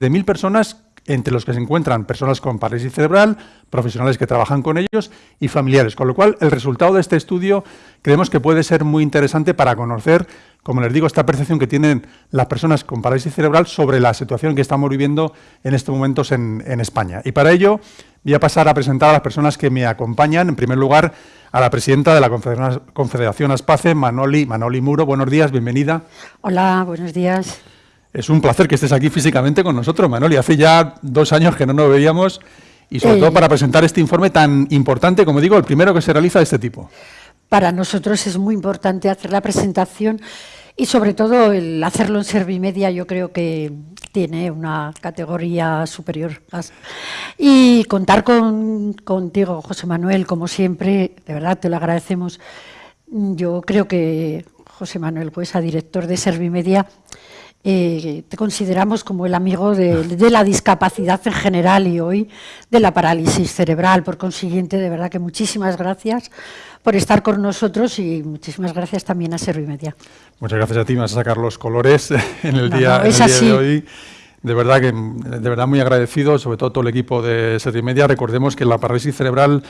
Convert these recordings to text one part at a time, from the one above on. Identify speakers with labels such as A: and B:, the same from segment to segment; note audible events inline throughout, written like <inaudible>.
A: de mil personas entre los que se encuentran personas con parálisis cerebral, profesionales que trabajan con ellos y familiares. Con lo cual, el resultado de este estudio creemos que puede ser muy interesante para conocer, como les digo, esta percepción que tienen las personas con parálisis cerebral sobre la situación que estamos viviendo en estos momentos en, España. Y para ello voy a pasar a presentar a las personas que me acompañan. En primer lugar, a la presidenta de la Confederación Aspace, Manoli, Manoli Muro. Buenos días, bienvenida.
B: Hola, buenos días.
A: Es un placer que estés aquí físicamente con nosotros, Manoli. Hace ya dos años que no nos veíamos y sobre todo para presentar este informe tan importante, como digo, el primero que se realiza de este tipo.
B: Para nosotros es muy importante hacer la presentación y sobre todo el hacerlo en Servimedia yo creo que tiene una categoría superior. Y contar con, contigo, José Manuel, como siempre, de verdad te lo agradecemos. Yo creo que José Manuel Huesa, director de Servimedia, eh, te consideramos como el amigo de, la discapacidad en general y hoy de la parálisis cerebral. Por consiguiente, de verdad que muchísimas gracias por estar con nosotros y muchísimas gracias también a Servimedia.
A: Muchas gracias a ti, vas a sacar los colores <laughs> en el día, de hoy. De verdad que de verdad muy agradecido, sobre todo todo el equipo de Servimedia. Recordemos que la parálisis cerebral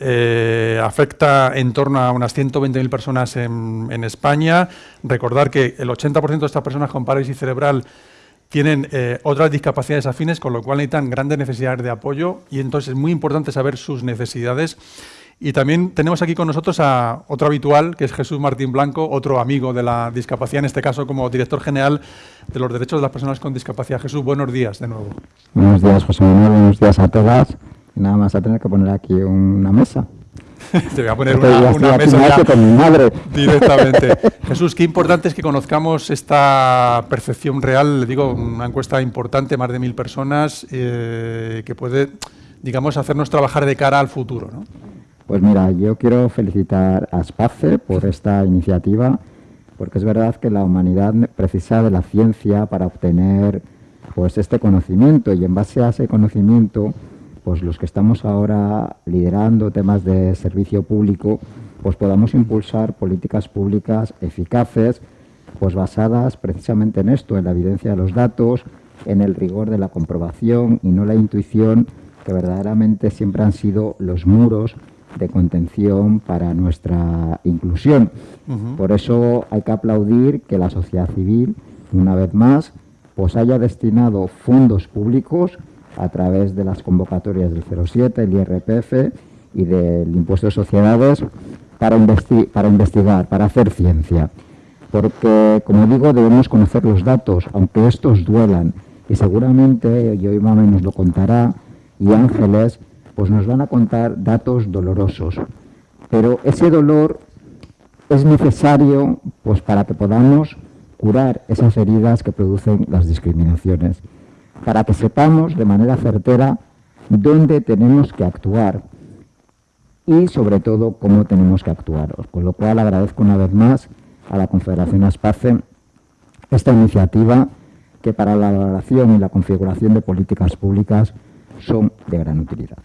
A: eh, afecta en torno a unas 120.000 personas en, España. Recordar que el 80% de estas personas con parálisis cerebral tienen eh, otras discapacidades afines, con lo cual necesitan grandes necesidades de apoyo y entonces es muy importante saber sus necesidades. Y también tenemos aquí con nosotros a otro habitual, que es Jesús Martín Blanco, otro amigo de la discapacidad, en este caso como director general de los derechos de las personas con discapacidad. Jesús, buenos días de nuevo.
C: Buenos días, José Manuel, buenos días a todas nada más a tener que poner aquí una mesa. <laughs>
A: Te voy a poner una, mesa con mi madre. <laughs> directamente. <laughs> Jesús, qué importante es que conozcamos esta percepción real. Le digo, una encuesta importante, más de mil personas, eh, que puede, digamos, hacernos trabajar de cara al futuro. ¿no?
C: Pues mira, yo quiero felicitar a SPACE por esta iniciativa, porque es verdad que la humanidad precisa de la ciencia para obtener pues este conocimiento y en base a ese conocimiento pues los que estamos ahora liderando temas de servicio público, pues podamos impulsar políticas públicas eficaces, pues basadas precisamente en esto, en la evidencia de los datos, en el rigor de la comprobación y no la intuición, que verdaderamente siempre han sido los muros de contención para nuestra inclusión. Por eso hay que aplaudir que la sociedad civil, una vez más, pues haya destinado fondos públicos a través de las convocatorias del 07, el IRPF y del impuesto de sociedades para, para investigar, para hacer ciencia. Porque, como digo, debemos conocer los datos, aunque estos duelan. Y seguramente, y hoy Mame nos lo contará, y Ángeles, pues nos van a contar datos dolorosos. Pero ese dolor es necesario pues, para que podamos curar esas heridas que producen las discriminaciones para que sepamos de manera certera dónde tenemos que actuar y sobre todo cómo tenemos que actuar. Con lo cual agradezco una vez más a la Confederación ASPACE esta iniciativa que para la elaboración y la configuración de políticas públicas son de gran utilidad.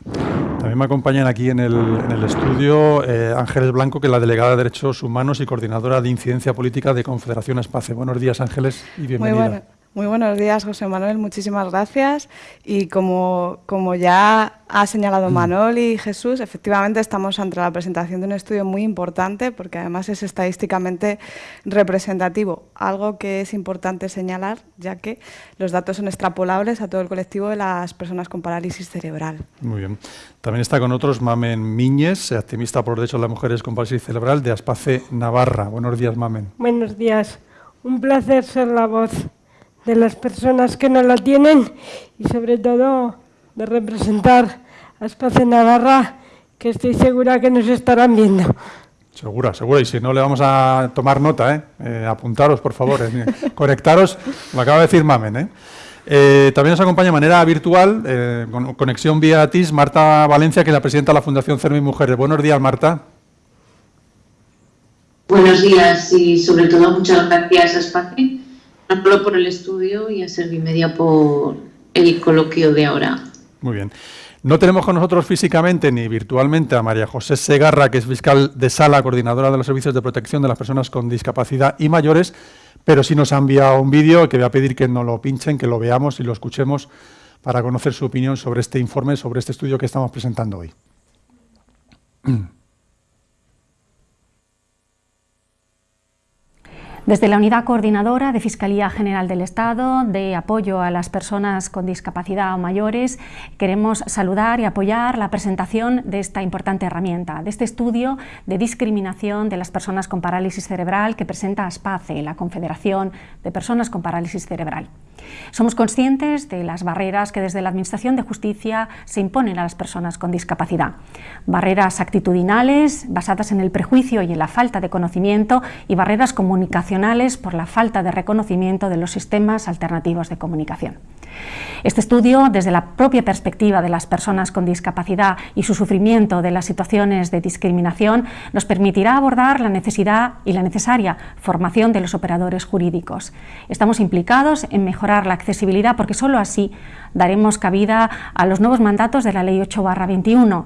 A: También me acompañan aquí en el, estudio eh, Ángeles Blanco, que es la delegada de Derechos Humanos y coordinadora de Incidencia Política de Confederación ASPACE. Buenos días, Ángeles, y bienvenida.
D: Muy buenos días, José Manuel. Muchísimas gracias. Y como, como ya ha señalado mm. Manuel y Jesús, efectivamente estamos ante la presentación de un estudio muy importante porque además es estadísticamente representativo, algo que es importante señalar ya que los datos son extrapolables a todo el colectivo de las personas con parálisis cerebral.
A: Muy bien. También está con nosotros Mamen Miñez, activista por derechos de las mujeres con parálisis cerebral de Aspace Navarra. Buenos días, Mamen.
E: Buenos días. Un placer ser la voz de las personas que no la tienen y sobre todo de representar a Espacio Navarra, que estoy segura que nos estarán viendo.
A: Segura, segura. Y si no, le vamos a tomar nota, ¿eh? eh apuntaros, por favor. Eh, <laughs> conectaros, lo acaba de decir Mamen, ¿eh? Eh, también nos acompaña de manera virtual, con conexión vía TIS, Marta Valencia, que es la presidenta de la Fundación CERMI Mujeres. Buenos días, Marta.
F: Buenos días y sobre todo muchas gracias a Espacio solo por el estudio y a Servimedia por el coloquio de ahora.
A: Muy bien. No tenemos con nosotros físicamente ni virtualmente a María José Segarra, que es fiscal de sala, coordinadora de los servicios de protección de las personas con discapacidad y mayores, pero sí nos ha enviado un vídeo que voy a pedir que nos lo pinchen, que lo veamos y lo escuchemos para conocer su opinión sobre este informe, sobre este estudio que estamos presentando hoy. <clears throat>
G: Desde la Unidad Coordinadora de Fiscalía General del Estado de apoyo a las personas con discapacidad o mayores, queremos saludar y apoyar la presentación de esta importante herramienta, de este estudio de discriminación de las personas con parálisis cerebral que presenta ASPACE, la Confederación de Personas con Parálisis Cerebral. Somos conscientes de las barreras que desde la Administración de Justicia se imponen a las personas con discapacidad. Barreras actitudinales basadas en el prejuicio y en la falta de conocimiento y barreras comunicacionales por la falta de reconocimiento de los sistemas alternativos de comunicación. Este estudio, desde la propia perspectiva de las personas con discapacidad y su sufrimiento de las situaciones de discriminación, nos permitirá abordar la necesidad y la necesaria formación de los operadores jurídicos. Estamos implicados en mejorar la accesibilidad porque solo así daremos cabida a los nuevos mandatos de la Ley 8-21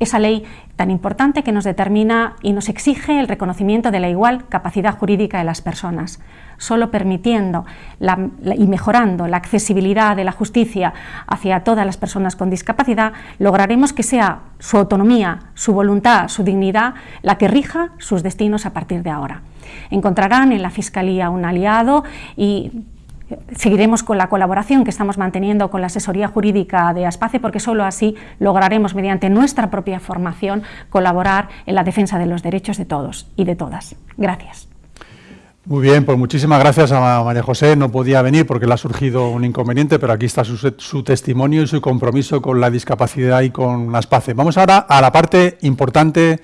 G: esa ley tan importante que nos determina y nos exige el reconocimiento de la igual capacidad jurídica de las personas. Solo permitiendo y mejorando la accesibilidad de la justicia hacia todas las personas con discapacidad, lograremos que sea su autonomía, su voluntad, su dignidad la que rija sus destinos a partir de ahora. Encontrarán en la Fiscalía un aliado y seguiremos con la colaboración que estamos manteniendo con la asesoría jurídica de ASPACE porque solo así lograremos mediante nuestra propia formación colaborar en la defensa de los derechos de todos y de todas. Gracias.
A: Muy bien, pues muchísimas gracias a María José. No podía venir porque le ha surgido un inconveniente, pero aquí está su, testimonio y su compromiso con la discapacidad y con ASPACE. Vamos ahora a la parte importante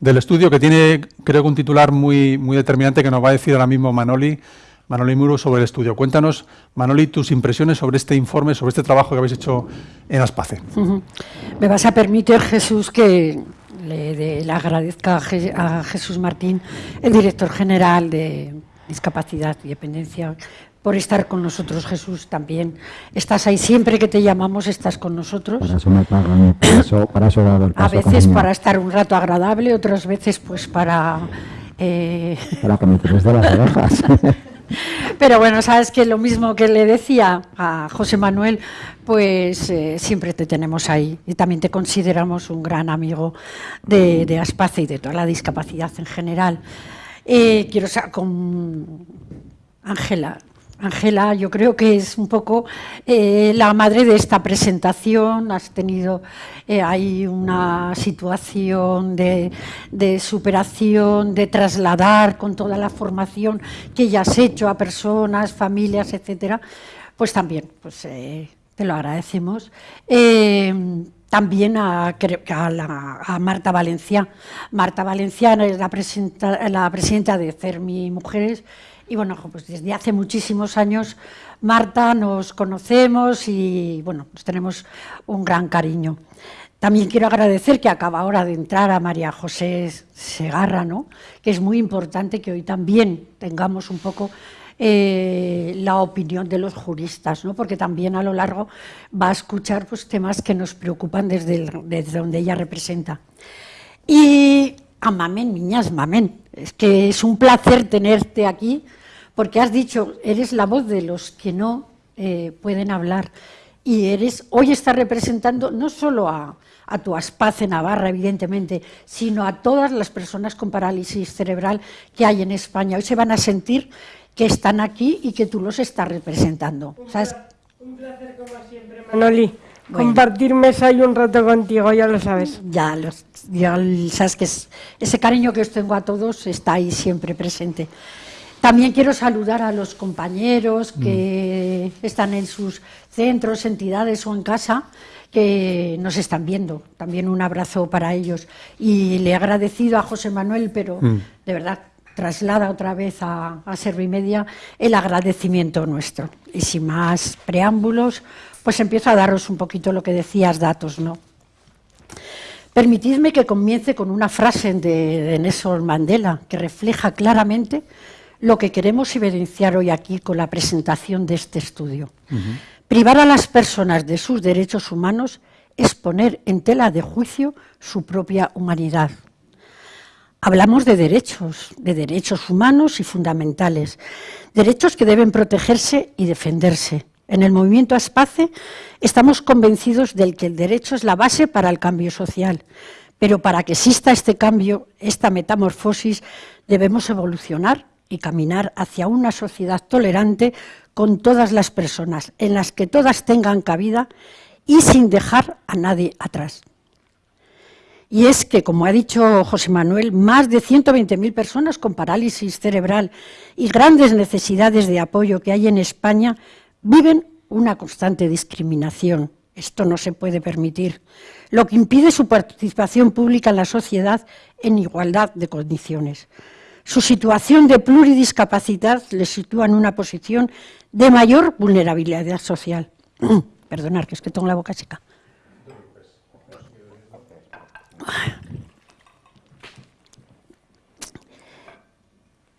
A: del estudio que tiene, creo que un titular muy, muy determinante que nos va a decir ahora mismo Manoli, Manoli Muro sobre el estudio. Cuéntanos, Manoli, tus impresiones sobre este informe, sobre este trabajo que habéis hecho en Aspace.
B: Me vas a permitir, Jesús, que le, agradezca a Jesús Martín, el director general de Discapacidad y Dependencia, por estar con nosotros, Jesús, también. Estás ahí siempre que te llamamos, estás con nosotros.
C: Para eso me pagan, para eso, para eso dado el
B: paso A veces para estar un rato agradable, otras veces pues para...
C: Eh... Para que me de las orejas. <laughs> <laughs>
B: Pero bueno, sabes que lo mismo que le decía a José Manuel, pues eh, siempre te tenemos ahí y también te consideramos un gran amigo de, de Aspace y de toda la discapacidad en general. Eh, quiero saber con Ángela, Ángela, yo creo que es un poco eh, la madre de esta presentación. Has tenido eh, ahí una situación de, superación, de trasladar con toda la formación que ya has hecho a personas, familias, etcétera. Pues también, pues eh, te lo agradecemos. también a, a, Marta Valencia. Marta Valencia es la, la presidenta de CERMI Mujeres y bueno, pues desde hace muchísimos años Marta nos conocemos y bueno, pues tenemos un gran cariño. También quiero agradecer que acaba ahora de entrar a María José Segarra, ¿no? que es muy importante que hoy también tengamos un poco eh, la opinión de los juristas, ¿no? porque también a lo largo va a escuchar pues, temas que nos preocupan desde, desde donde ella representa. Y Amamen, niñas, mamen. Es que es un placer tenerte aquí, porque has dicho, eres la voz de los que no eh, pueden hablar. Y eres, hoy estás representando no solo a, tu Aspace Navarra, evidentemente, sino a todas las personas con parálisis cerebral que hay en España. Hoy se van a sentir que están aquí y que tú los estás representando.
E: Un, un placer como siempre, Manoli. Compartir mesa y un rato contigo, ya lo sabes.
B: Ya, ya sabes que ese cariño que os tengo a todos está ahí siempre presente. También quiero saludar a los compañeros que mm. están en sus centros, entidades o en casa, que nos están viendo. También un abrazo para ellos. Y le he agradecido a José Manuel, pero mm. de verdad traslada otra vez a, a Servimedia el agradecimiento nuestro. Y sin más preámbulos, pues empiezo a daros un poquito lo que decías, datos, ¿no? Permitidme que comience con una frase de, Nelson Mandela que refleja claramente lo que queremos evidenciar hoy aquí con la presentación de este estudio. Privar a las personas de sus derechos humanos es poner en tela de juicio su propia humanidad. Hablamos de derechos, de derechos humanos y fundamentales, derechos que deben protegerse y defenderse. En el movimiento Aspace estamos convencidos de que el derecho es la base para el cambio social, pero para que exista este cambio, esta metamorfosis, debemos evolucionar y caminar hacia una sociedad tolerante con todas las personas, en las que todas tengan cabida y sin dejar a nadie atrás. Y es que, como ha dicho José Manuel, más de 120.000 personas con parálisis cerebral y grandes necesidades de apoyo que hay en España viven una constante discriminación. Esto no se puede permitir, lo que impide su participación pública en la sociedad en igualdad de condiciones. Su situación de pluridiscapacidad les sitúa en una posición de mayor vulnerabilidad social. <clears throat> Perdonar, que es que tengo la boca seca.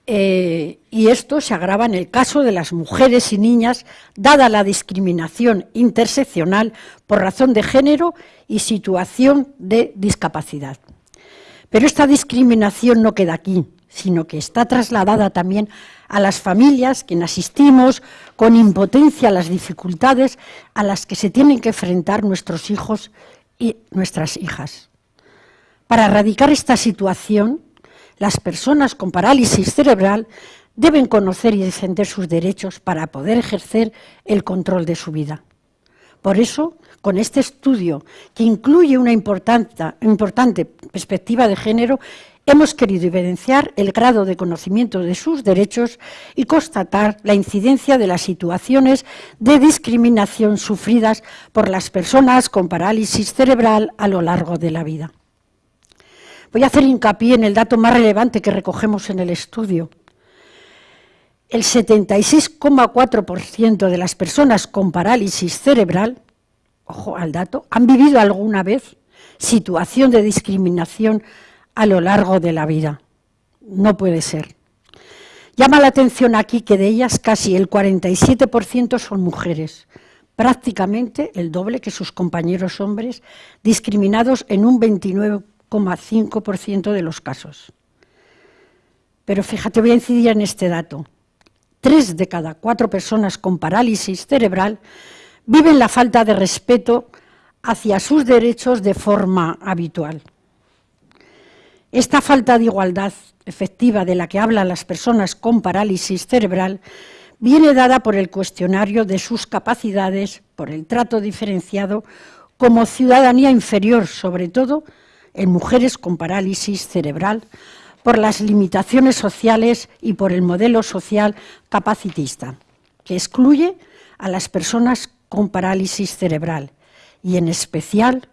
B: Eh, y esto se agrava en el caso de las mujeres y niñas, dada la discriminación interseccional por razón de género y situación de discapacidad. Pero esta discriminación no queda aquí, sino que está trasladada también a las familias que asistimos con impotencia a las dificultades a las que se tienen que enfrentar nuestros hijos y nuestras hijas. Para erradicar esta situación, las personas con parálisis cerebral deben conocer y defender sus derechos para poder ejercer el control de su vida. Por eso, con este estudio, que incluye una importante, perspectiva de género, hemos querido evidenciar el grado de conocimiento de sus derechos y constatar la incidencia de las situaciones de discriminación sufridas por las personas con parálisis cerebral a lo largo de la vida. Voy a hacer hincapié en el dato más relevante que recogemos en el estudio. El 76,4% de las personas con parálisis cerebral, ojo al dato, han vivido alguna vez situación de discriminación a lo largo de la vida. No puede ser. Llama la atención aquí que de ellas casi el 47% son mujeres, prácticamente el doble que sus compañeros hombres, discriminados en un 29%. 5% de los casos. Pero fíjate, voy a incidir en este dato. Tres de cada cuatro personas con parálisis cerebral viven la falta de respeto hacia sus derechos de forma habitual. Esta falta de igualdad efectiva de la que hablan las personas con parálisis cerebral viene dada por el cuestionario de sus capacidades, por el trato diferenciado como ciudadanía inferior, sobre todo en mujeres con parálisis cerebral por las limitaciones sociales y por el modelo social capacitista, que excluye a las personas con parálisis cerebral y en especial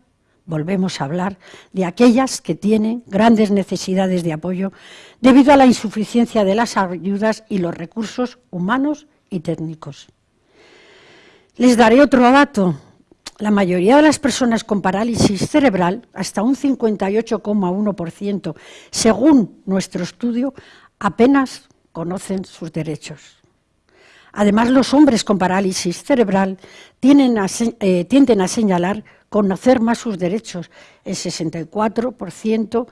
B: volvemos a hablar de aquellas que tienen grandes necesidades de apoyo debido a la insuficiencia de las ayudas y los recursos humanos y técnicos. Les daré otro dato la mayoría de las personas con parálisis cerebral, hasta un 58,1%, según nuestro estudio, apenas conocen sus derechos. Además, los hombres con parálisis cerebral eh, tienden a señalar conocer más sus derechos. El 64%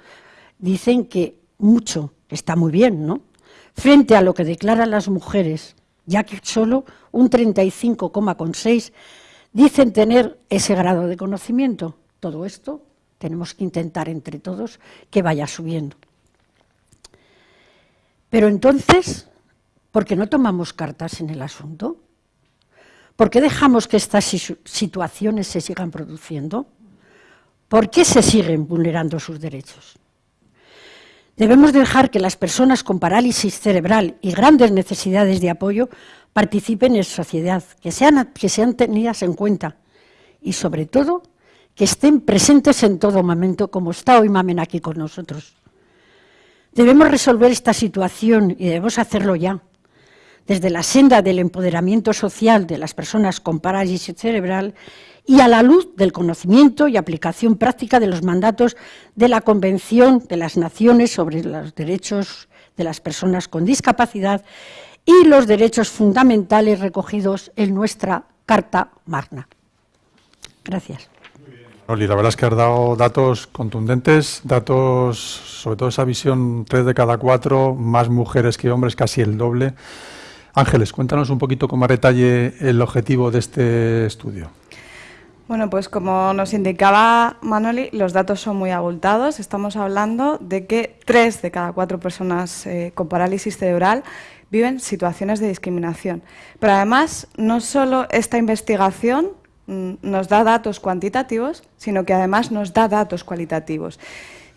B: dicen que mucho, está muy bien, ¿no? Frente a lo que declaran las mujeres, ya que solo un 35,6% dicen tener ese grado de conocimiento. Todo esto tenemos que intentar entre todos que vaya subiendo. Pero entonces, ¿por qué no tomamos cartas en el asunto? ¿Por qué dejamos que estas situaciones se sigan produciendo? ¿Por qué se siguen vulnerando sus derechos? Debemos dejar que las personas con parálisis cerebral y grandes necesidades de apoyo participen en sociedad, que sean, que tenidas en cuenta y sobre todo que estén presentes en todo momento, como está hoy Mamen aquí con nosotros. Debemos resolver esta situación y debemos hacerlo ya, desde la senda del empoderamiento social de las personas con parálisis cerebral y a la luz del conocimiento y aplicación práctica de los mandatos de la Convención de las Naciones sobre los Derechos de las Personas con Discapacidad y los derechos fundamentales recogidos en nuestra Carta Magna. Gracias.
A: Oli, la verdad es que has dado datos contundentes, datos, sobre todo esa visión, tres de cada cuatro, más mujeres que hombres, casi el doble. Ángeles, cuéntanos un poquito con más detalle el objetivo de este estudio.
D: Bueno, pues como nos indicaba Manoli, los datos son muy abultados. Estamos hablando de que tres de cada cuatro personas eh, con parálisis cerebral viven situaciones de discriminación. Pero además, no solo esta investigación mm, nos da datos cuantitativos, sino que además nos da datos cualitativos.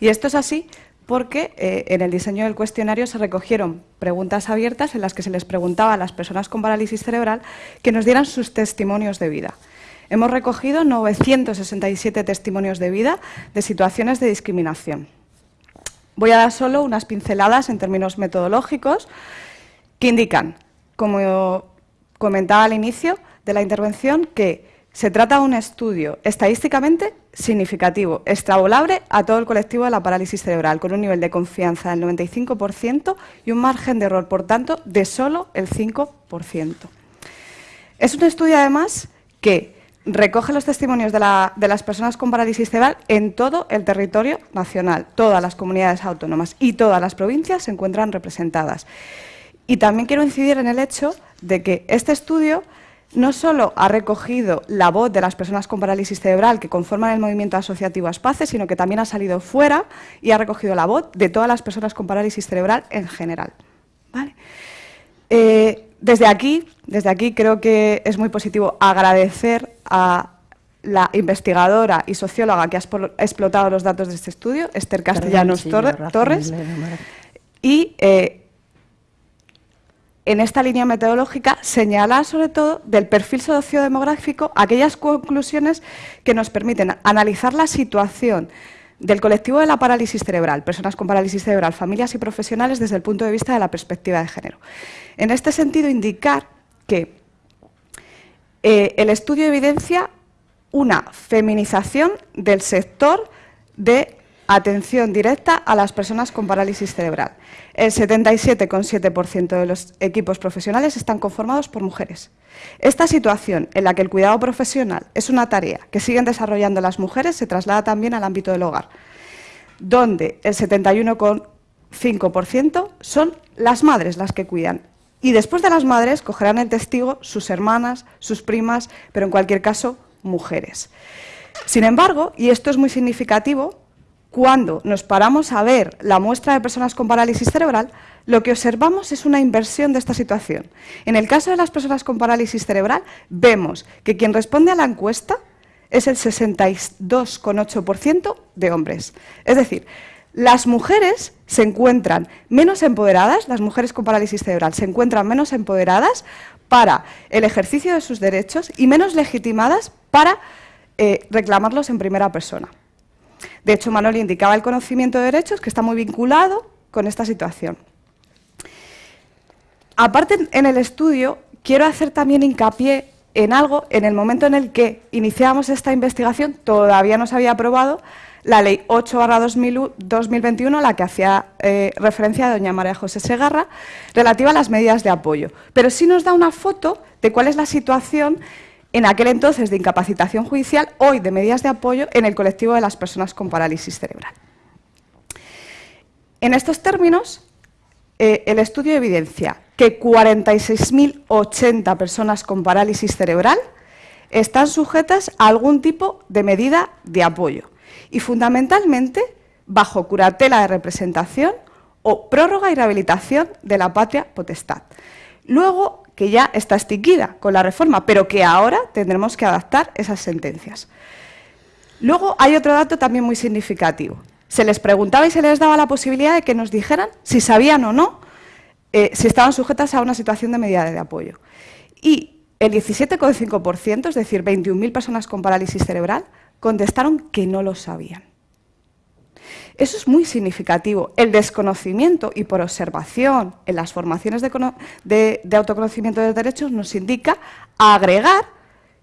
D: Y esto es así porque eh, en el diseño del cuestionario se recogieron preguntas abiertas en las que se les preguntaba a las personas con parálisis cerebral que nos dieran sus testimonios de vida. Hemos recogido 967 testimonios de vida de situaciones de discriminación. Voy a dar solo unas pinceladas en términos metodológicos que indican, como comentaba al inicio de la intervención, que se trata de un estudio estadísticamente significativo, extravolable a todo el colectivo de la parálisis cerebral, con un nivel de confianza del 95% y un margen de error, por tanto, de solo el 5%. Es un estudio, además, que recoge los testimonios de, las personas con parálisis cerebral en todo el territorio nacional. Todas las comunidades autónomas y todas las provincias se encuentran representadas. Y también quiero incidir en el hecho de que este estudio no solo ha recogido la voz de las personas con parálisis cerebral que conforman el movimiento asociativo ASPACE, sino que también ha salido fuera y ha recogido la voz de todas las personas con parálisis cerebral en general. Eh, desde aquí, desde aquí creo que es muy positivo agradecer a la investigadora y socióloga que ha explotado los datos de este estudio, Esther Castellanos Torres, y eh, en esta línea metodológica señala sobre todo del perfil sociodemográfico aquellas conclusiones que nos permiten analizar la situación del colectivo de la parálisis cerebral, personas con parálisis cerebral, familias y profesionales desde el punto de vista de la perspectiva de género. En este sentido, indicar que eh, el estudio evidencia una feminización del sector de atención directa a las personas con parálisis cerebral. El 77,7% de los equipos profesionales están conformados por mujeres. Esta situación, en la que el cuidado profesional es una tarea que siguen desarrollando las mujeres, se traslada también al ámbito del hogar, donde el 71,5% son las madres las que cuidan y después de las madres cogerán el testigo sus hermanas, sus primas, pero en cualquier caso, mujeres. Sin embargo, y esto es muy significativo, cuando nos paramos a ver la muestra de personas con parálisis cerebral, lo que observamos es una inversión de esta situación. En el caso de las personas con parálisis cerebral, vemos que quien responde a la encuesta es el 62,8% de hombres. Es decir, las mujeres se encuentran menos empoderadas, las mujeres con parálisis cerebral se encuentran menos empoderadas para el ejercicio de sus derechos y menos legitimadas para eh, reclamarlos en primera persona. De hecho, Manoli indicaba el conocimiento de derechos que está muy vinculado con esta situación. Aparte, en el estudio, quiero hacer también hincapié en algo, en el momento en el que iniciamos esta investigación, todavía no se había aprobado la Ley 8-2021, la que hacía eh, referencia a doña María José Segarra, relativa a las medidas de apoyo. Pero sí nos da una foto de cuál es la situación en aquel entonces de incapacitación judicial, hoy de medidas de apoyo en el colectivo de las personas con parálisis cerebral. En estos términos, eh, el estudio evidencia que 46.080 personas con parálisis cerebral están sujetas a algún tipo de medida de apoyo y fundamentalmente bajo curatela de representación o prórroga y rehabilitación de la patria potestad. Luego, que ya está extinguida con la reforma, pero que ahora tendremos que adaptar esas sentencias. Luego hay otro dato también muy significativo. Se les preguntaba y se les daba la posibilidad de que nos dijeran si sabían o no eh, si estaban sujetas a una situación de medida de apoyo. Y el 17,5%, es decir, 21.000 personas con parálisis cerebral, contestaron que no lo sabían. Eso es muy significativo. El desconocimiento y por observación en las formaciones de, autoconocimiento de derechos nos indica agregar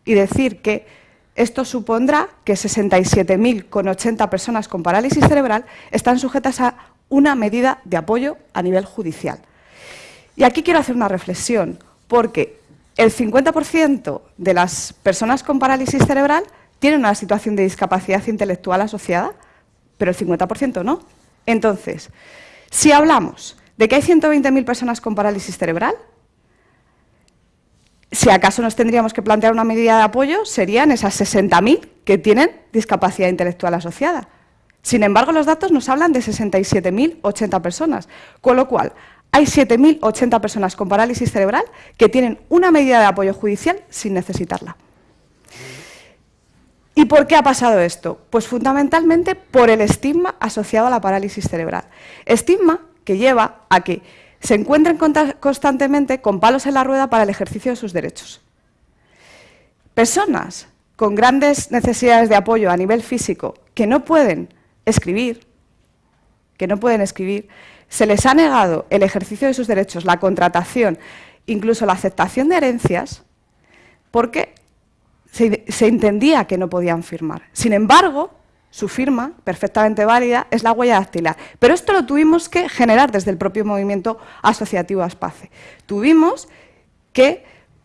D: y decir que esto supondrá que 67.080 personas con parálisis cerebral están sujetas a una medida de apoyo a nivel judicial. Y aquí quiero hacer una reflexión, porque el 50% de las personas con parálisis cerebral tienen una situación de discapacidad intelectual asociada, pero el 50% no. Entonces, si hablamos de que hay 120.000 personas con parálisis cerebral, si acaso nos tendríamos que plantear una medida de apoyo, serían esas 60.000 que tienen discapacidad intelectual asociada. Sin embargo, los datos nos hablan de 67.080 personas, con lo cual hay 7.080 personas con parálisis cerebral que tienen una medida de apoyo judicial sin necesitarla. ¿Y por qué ha pasado esto? Pues fundamentalmente por el estigma asociado a la parálisis cerebral. Estigma que lleva a que se encuentren constantemente con palos en la rueda para el ejercicio de sus derechos. Personas con grandes necesidades de apoyo a nivel físico que no pueden escribir, que no pueden escribir, se les ha negado el ejercicio de sus derechos, la contratación, incluso la aceptación de herencias, porque se, entendía que no podían firmar. Sin embargo, su firma, perfectamente válida, es la huella dactilar. Pero esto lo tuvimos que generar desde el propio movimiento asociativo ASPACE. Tuvimos que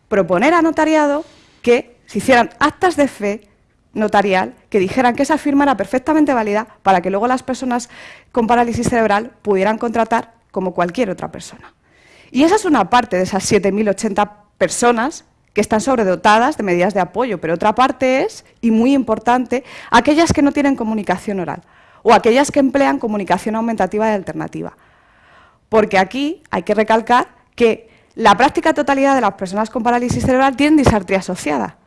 D: proponer a notariado que se hicieran actas de fe notarial que dijeran que esa firma era perfectamente válida para que luego las personas con parálisis cerebral pudieran contratar como cualquier otra persona. Y esa es una parte de esas 7.080 personas que están sobredotadas de medidas de apoyo, pero otra parte es, y muy importante, aquellas que no tienen comunicación oral o aquellas que emplean comunicación aumentativa y alternativa. Porque aquí hay que recalcar que la práctica totalidad de las personas con parálisis cerebral tienen disartría asociada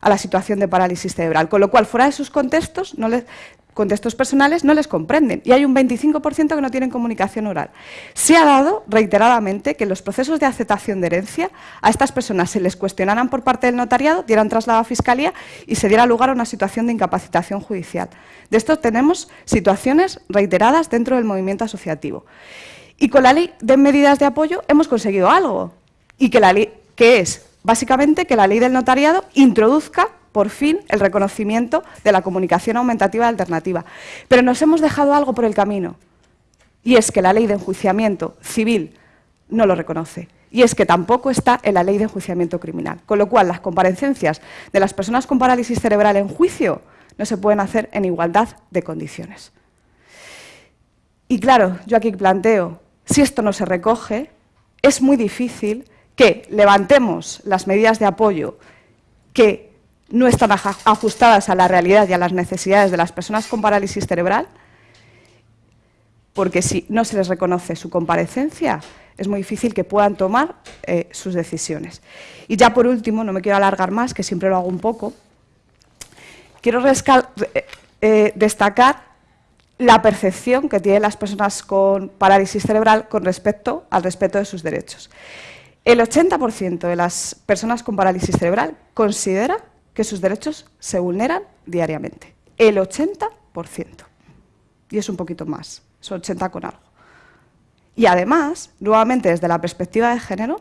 D: a la situación de parálisis cerebral, con lo cual fuera de sus contextos no les, contextos personales no les comprenden y hay un 25% que no tienen comunicación oral. Se ha dado reiteradamente que en los procesos de aceptación de herencia a estas personas se les cuestionaran por parte del notariado, dieran traslado a Fiscalía y se diera lugar a una situación de incapacitación judicial. De esto tenemos situaciones reiteradas dentro del movimiento asociativo. Y con la ley de medidas de apoyo hemos conseguido algo, y que la ley, que es básicamente que la ley del notariado introduzca por fin el reconocimiento de la comunicación aumentativa alternativa. Pero nos hemos dejado algo por el camino, y es que la ley de enjuiciamiento civil no lo reconoce, y es que tampoco está en la ley de enjuiciamiento criminal. Con lo cual, las comparecencias de las personas con parálisis cerebral en juicio no se pueden hacer en igualdad de condiciones. Y claro, yo aquí planteo, si esto no se recoge, es muy difícil que levantemos las medidas de apoyo que no están ajustadas a la realidad y a las necesidades de las personas con parálisis cerebral, porque si no se les reconoce su comparecencia, es muy difícil que puedan tomar eh, sus decisiones. Y ya por último, no me quiero alargar más, que siempre lo hago un poco, quiero eh, eh, destacar la percepción que tienen las personas con parálisis cerebral con respecto al respeto de sus derechos. El 80% de las personas con parálisis cerebral considera que sus derechos se vulneran diariamente. El 80%. Y es un poquito más, es 80 con algo. Y además, nuevamente desde la perspectiva de género,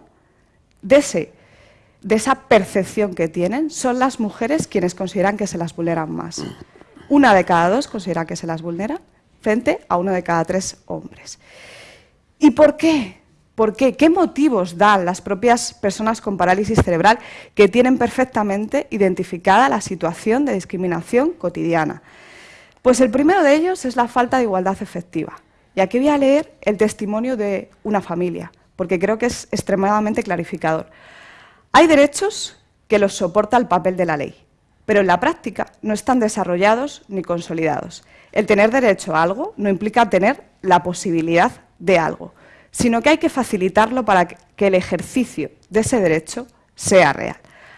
D: de, ese, de esa percepción que tienen, son las mujeres quienes consideran que se las vulneran más. Una de cada dos considera que se las vulnera frente a uno de cada tres hombres. ¿Y por qué? ¿Por qué? ¿Qué motivos dan las propias personas con parálisis cerebral que tienen perfectamente identificada la situación de discriminación cotidiana? Pues el primero de ellos es la falta de igualdad efectiva. Y aquí voy a leer el testimonio de una familia, porque creo que es extremadamente clarificador. Hay derechos que los soporta el papel de la ley, pero en la práctica no están desarrollados ni consolidados. El tener derecho a algo no implica tener la posibilidad de algo sino que hay que facilitarlo para que el ejercicio de ese derecho sea real.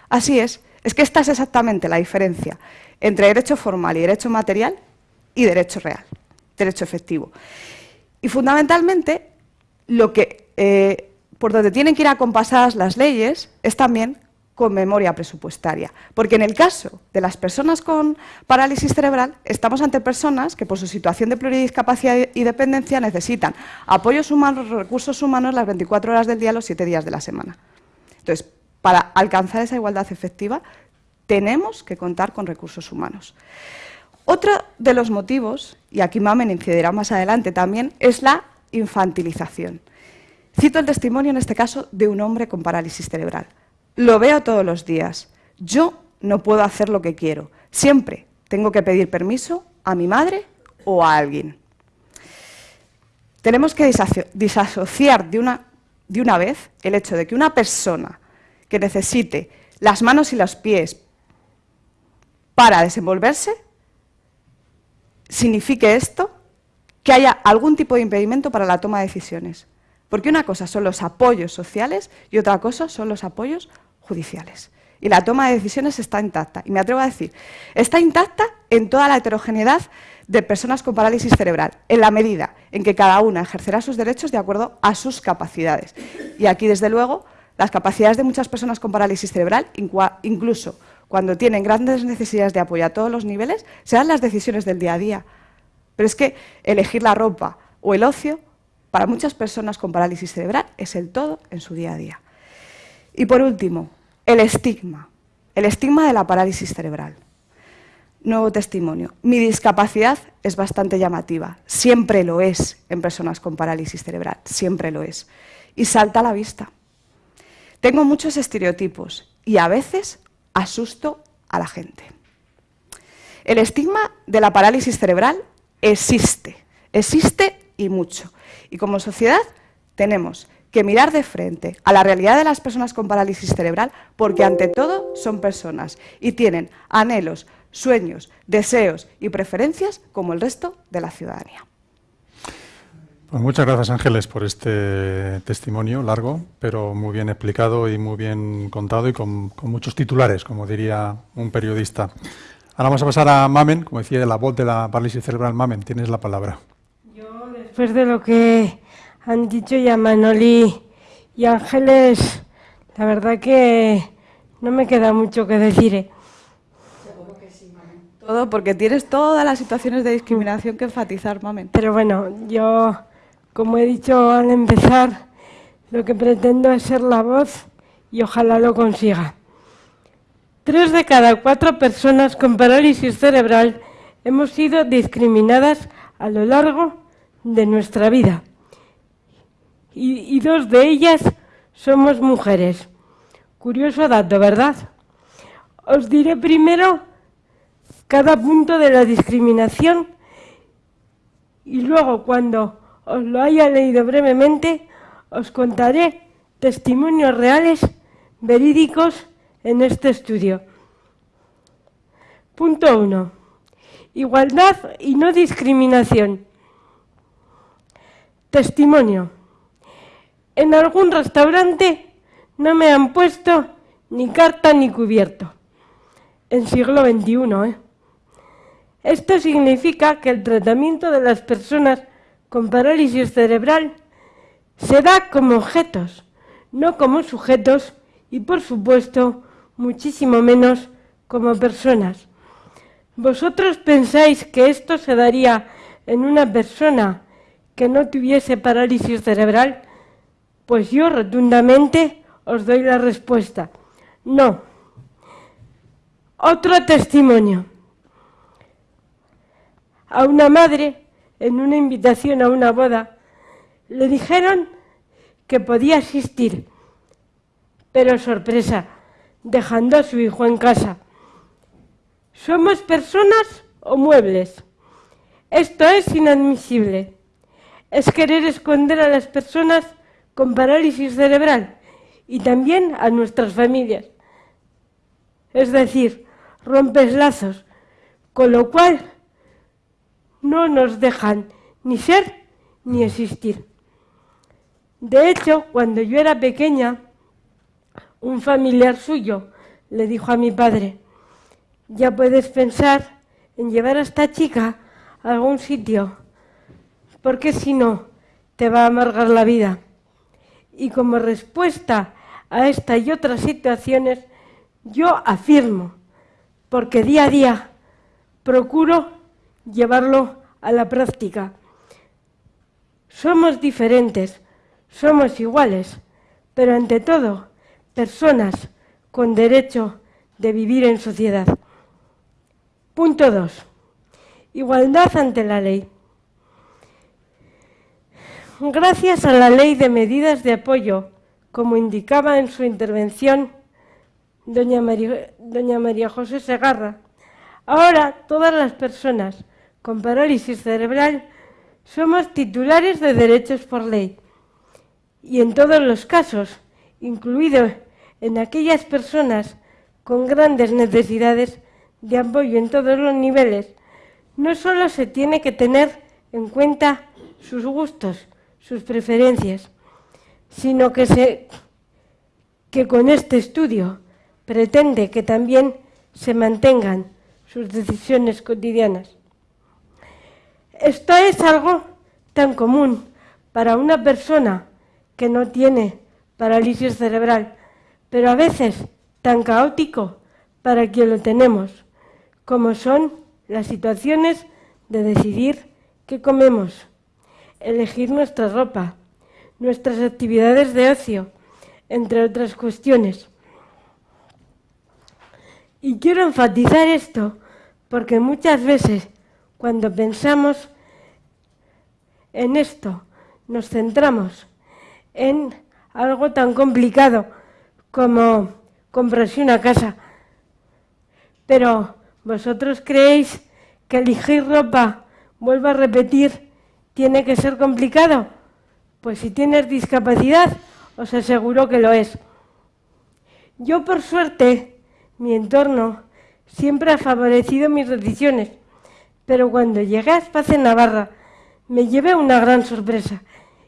D: Así es, es que esta es exactamente la diferencia entre derecho formal y derecho material y derecho real, derecho efectivo. Y fundamentalmente, lo que, eh, por donde tienen que ir acompasadas las leyes es también con memoria presupuestaria. Porque en el caso de las personas con parálisis cerebral, estamos ante personas que por su situación de pluridiscapacidad y dependencia necesitan apoyos humanos, recursos humanos las 24 horas del día, los 7 días de la semana. Entonces, para alcanzar esa igualdad efectiva, tenemos que contar con recursos humanos. Otro de los motivos, y aquí Mamen incidirá más adelante también, es la infantilización. Cito el testimonio, en este caso, de un hombre con parálisis cerebral. Lo veo todos los días. Yo no puedo hacer lo que quiero. Siempre tengo que pedir permiso a mi madre o a alguien. Tenemos que disasociar de una, de una vez el hecho de que una persona que necesite las manos y los pies para desenvolverse, signifique esto que haya algún tipo de impedimento para la toma de decisiones. Porque una cosa son los apoyos sociales y otra cosa son los apoyos judiciales. Y la toma de decisiones está intacta. Y me atrevo a decir, está intacta en toda la heterogeneidad de personas con parálisis cerebral, en la medida en que cada una ejercerá sus derechos de acuerdo a sus capacidades. Y aquí, desde luego, las capacidades de muchas personas con parálisis cerebral, incluso cuando tienen grandes necesidades de apoyo a todos los niveles, serán las decisiones del día a día. Pero es que elegir la ropa o el ocio, para muchas personas con parálisis cerebral, es el todo en su día a día. Y por último, el estigma. El estigma de la parálisis cerebral. Nuevo testimonio. Mi discapacidad es bastante llamativa. Siempre lo es en personas con parálisis cerebral. Siempre lo es. Y salta a la vista. Tengo muchos estereotipos y a veces asusto a la gente. El estigma de la parálisis cerebral existe, existe y mucho. Y como sociedad tenemos que mirar de frente a la realidad de las personas con parálisis cerebral porque ante todo son personas y tienen anhelos, sueños, deseos y preferencias como el resto de la ciudadanía.
A: Pues muchas gracias Ángeles por este testimonio largo, pero muy bien explicado y muy bien contado y con, muchos titulares, como diría un periodista. Ahora vamos a pasar a Mamen, como decía, de la voz de la parálisis cerebral. Mamen, tienes la palabra.
E: Yo, después de lo que han dicho ya Manoli y Ángeles, la verdad que no me queda mucho que decir. ¿eh?
D: Todo porque tienes todas las situaciones de discriminación que enfatizar, Mamen.
E: Pero bueno, yo como he dicho al empezar, lo que pretendo es ser la voz y ojalá lo consiga. Tres de cada cuatro personas con parálisis cerebral hemos sido discriminadas a lo largo de nuestra vida. Y, dos de ellas somos mujeres. Curioso dato, ¿verdad? Os diré primero cada punto de la discriminación y luego cuando os lo haya leído brevemente, os contaré testimonios reales, verídicos, en este estudio. Punto 1. Igualdad y no discriminación. Testimonio. En algún restaurante no me han puesto ni carta ni cubierto. En siglo XXI, ¿eh? Esto significa que el tratamiento de las personas con parálisis cerebral se da como objetos, no como sujetos y, por supuesto, muchísimo menos como personas. ¿Vosotros pensáis que esto se daría en una persona que no tuviese parálisis cerebral? Pues yo rotundamente os doy la respuesta. No. Otro testimonio. A una madre en una invitación a una boda, le dijeron que podía asistir, pero sorpresa, dejando a su hijo en casa. ¿Somos personas o muebles? Esto es inadmisible. Es querer esconder a las personas con parálisis cerebral y también a nuestras familias. Es decir, rompes lazos, con lo cual no nos dejan ni ser ni existir. De hecho, cuando yo era pequeña, un familiar suyo le dijo a mi padre, ya puedes pensar en llevar a esta chica a algún sitio, porque si no, te va a amargar la vida. Y como respuesta a esta y otras situaciones, yo afirmo, porque día a día procuro llevarlo a la práctica. Somos diferentes, somos iguales, pero ante todo, personas con derecho de vivir en sociedad. Punto 2. Igualdad ante la ley. Gracias a la ley de medidas de apoyo, como indicaba en su intervención doña María, José Segarra, Ahora todas las personas con parálisis cerebral somos titulares de derechos por ley. Y en todos los casos, incluido en aquellas personas con grandes necesidades de apoyo en todos los niveles, no solo se tiene que tener en cuenta sus gustos, sus preferencias, sino que, con este estudio pretende que también se mantengan sus decisiones cotidianas. Esto es algo tan común para una persona que no tiene parálisis cerebral, pero a veces tan caótico para quien lo tenemos, como son las situaciones de decidir qué comemos, elegir nuestra ropa, nuestras actividades de ocio, entre otras cuestiones. Y quiero enfatizar esto porque muchas veces cuando pensamos en esto, nos centramos en algo tan complicado como comprarse una casa. Pero vosotros creéis que elegir ropa, vuelvo a repetir, tiene que ser complicado. Pues si tienes discapacidad, os aseguro que lo es. Yo, por suerte, mi entorno siempre ha favorecido mis decisiones, pero cuando llegué a Espacio Navarra me llevé una gran sorpresa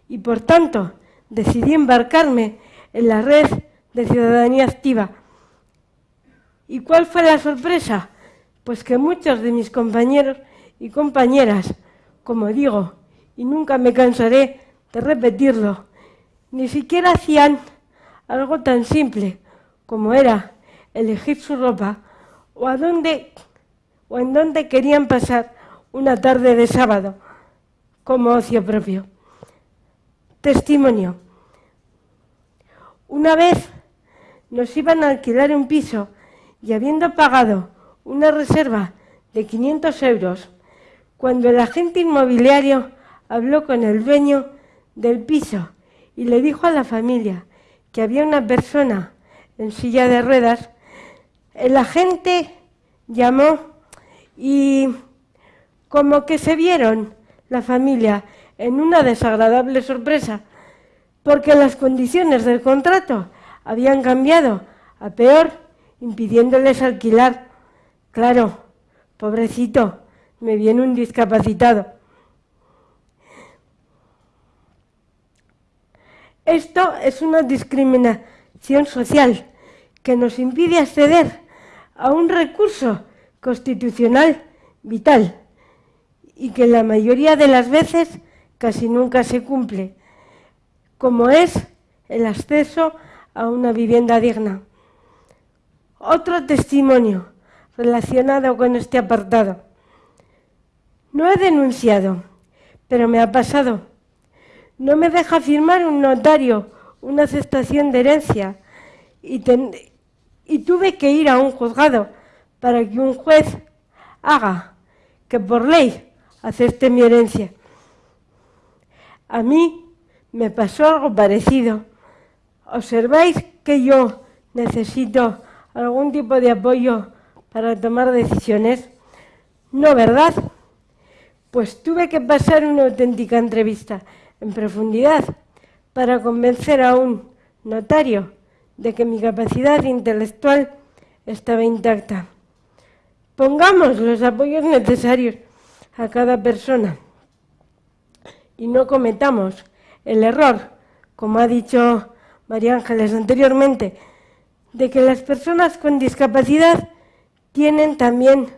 E: y por tanto decidí embarcarme en la red de ciudadanía activa. ¿Y cuál fue la sorpresa? Pues que muchos de mis compañeros y compañeras, como digo, y nunca me cansaré de repetirlo, ni siquiera hacían algo tan simple como era elegir su ropa o a dónde o en dónde querían pasar una tarde de sábado como ocio propio. Testimonio. Una vez nos iban a alquilar un piso y habiendo pagado una reserva de 500 euros, cuando el agente inmobiliario habló con el dueño del piso y le dijo a la familia que había una persona en silla de ruedas, el agente llamó y como que se vieron la familia en una desagradable sorpresa, porque las condiciones del contrato habían cambiado a peor, impidiéndoles alquilar. Claro, pobrecito, me viene un discapacitado. Esto es una discriminación social que nos impide acceder a un recurso constitucional vital y que la mayoría de las veces casi nunca se cumple, como es el acceso a una vivienda digna. Otro testimonio relacionado con este apartado. No he denunciado, pero me ha pasado. No me deja firmar un notario una aceptación de herencia y, y tuve que ir a un juzgado para que un juez haga que por ley acepte mi herencia. A mí me pasó algo parecido. ¿Observáis que yo necesito algún tipo de apoyo para tomar decisiones? No, ¿verdad? Pues tuve que pasar una auténtica entrevista en profundidad para convencer a un notario de que mi capacidad intelectual estaba intacta. Pongamos los apoyos necesarios a cada persona y no cometamos el error, como ha dicho María Ángeles anteriormente, de que las personas con discapacidad tienen también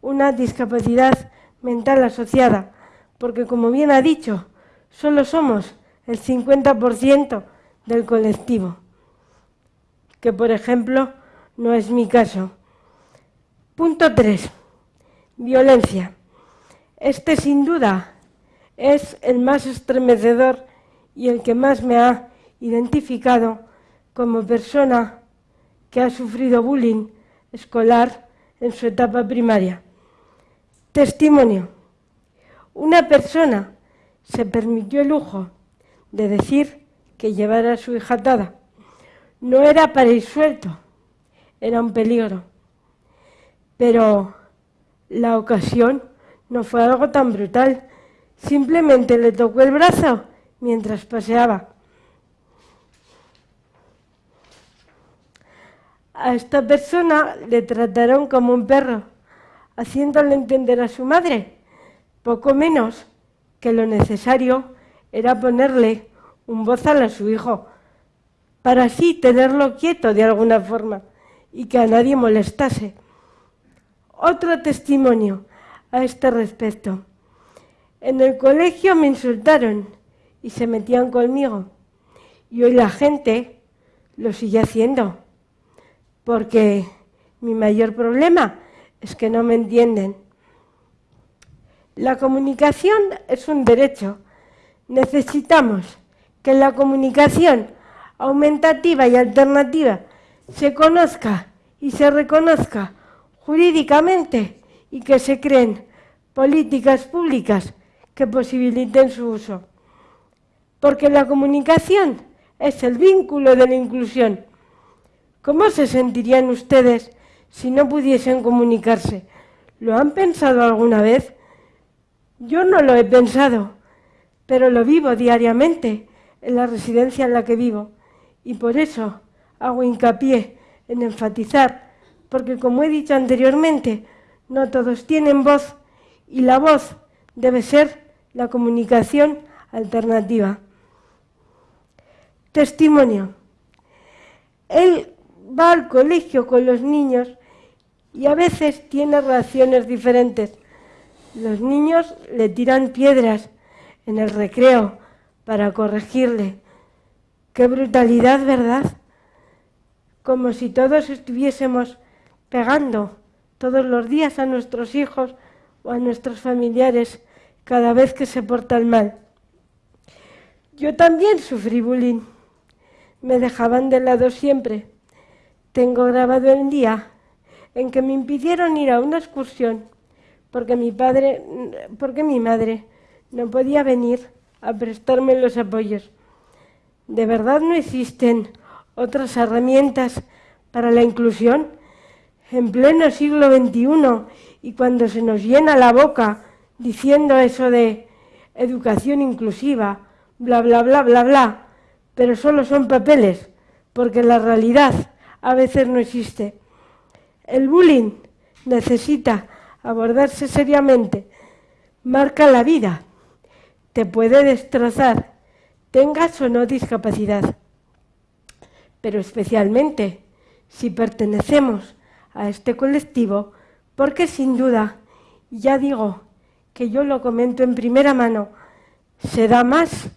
E: una discapacidad mental asociada, porque como bien ha dicho, solo somos el 50% del colectivo, que por ejemplo no es mi caso. Punto 3. Violencia. Este sin duda es el más estremecedor y el que más me ha identificado como persona que ha sufrido bullying escolar en su etapa primaria. Testimonio. Una persona se permitió el lujo de decir que llevara a su hija atada. No era para ir suelto, era un peligro. Pero La ocasión no fue algo tan brutal, simplemente le tocó el brazo mientras paseaba. A esta persona le trataron como un perro, haciéndole entender a su madre, poco menos que lo necesario era ponerle un bozal a su hijo, para así tenerlo quieto de alguna forma y que a nadie molestase. Otro testimonio a este respecto. En el colegio me insultaron y se metían conmigo. Y hoy la gente lo sigue haciendo porque mi mayor problema es que no me entienden. La comunicación es un derecho. Necesitamos que la comunicación aumentativa y alternativa se conozca y se reconozca jurídicamente y que se creen políticas públicas que posibiliten su uso. Porque la comunicación es el vínculo de la inclusión ¿Cómo se sentirían ustedes si no pudiesen comunicarse? ¿Lo han pensado alguna vez? Yo no lo he pensado, pero lo vivo diariamente en la residencia en la que vivo y por eso hago hincapié en enfatizar, porque como he dicho anteriormente, no todos tienen voz y la voz debe ser la comunicación alternativa. Testimonio. Él va al colegio con los niños y a veces tiene reacciones diferentes. Los niños le tiran piedras en el recreo para corregirle. Qué brutalidad, ¿verdad? Como si todos estuviésemos pegando todos los días a nuestros hijos o a nuestros familiares cada vez que se portan mal. Yo también sufrí bullying. Me dejaban de lado siempre tengo grabado el día en que me impidieron ir a una excursión porque mi padre, porque mi madre no podía venir a prestarme los apoyos. ¿De verdad no existen otras herramientas para la inclusión? En pleno siglo XXI y cuando se nos llena la boca diciendo eso de educación inclusiva, bla, bla, bla, bla, bla, pero solo son papeles, porque la realidad a veces no existe. El bullying necesita abordarse seriamente, marca la vida, te puede destrozar, tengas o no discapacidad. Pero especialmente si pertenecemos a este colectivo, porque sin duda, ya digo que yo lo comento en primera mano, se da más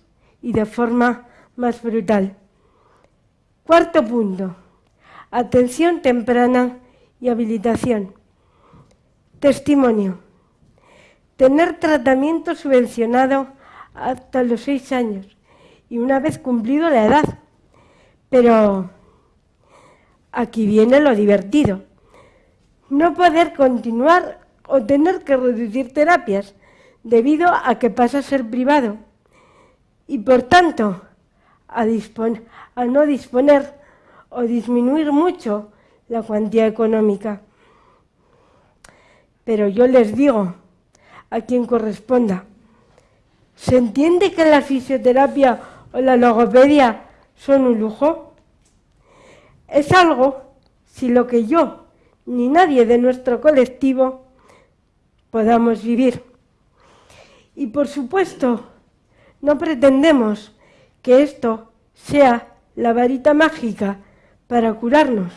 E: y de forma más brutal. Cuarto punto atención temprana y habilitación. Testimonio. Tener tratamiento subvencionado hasta los seis años y una vez cumplido la edad. Pero aquí viene lo divertido. No poder continuar o tener que reducir terapias debido a que pasa a ser privado y por tanto a, no disponer o disminuir mucho la cuantía económica. Pero yo les digo a quien corresponda, ¿se entiende que la fisioterapia o la logopedia son un lujo? Es algo si lo que yo ni nadie de nuestro colectivo podamos vivir. Y por supuesto, no pretendemos que esto sea la varita mágica para curarnos.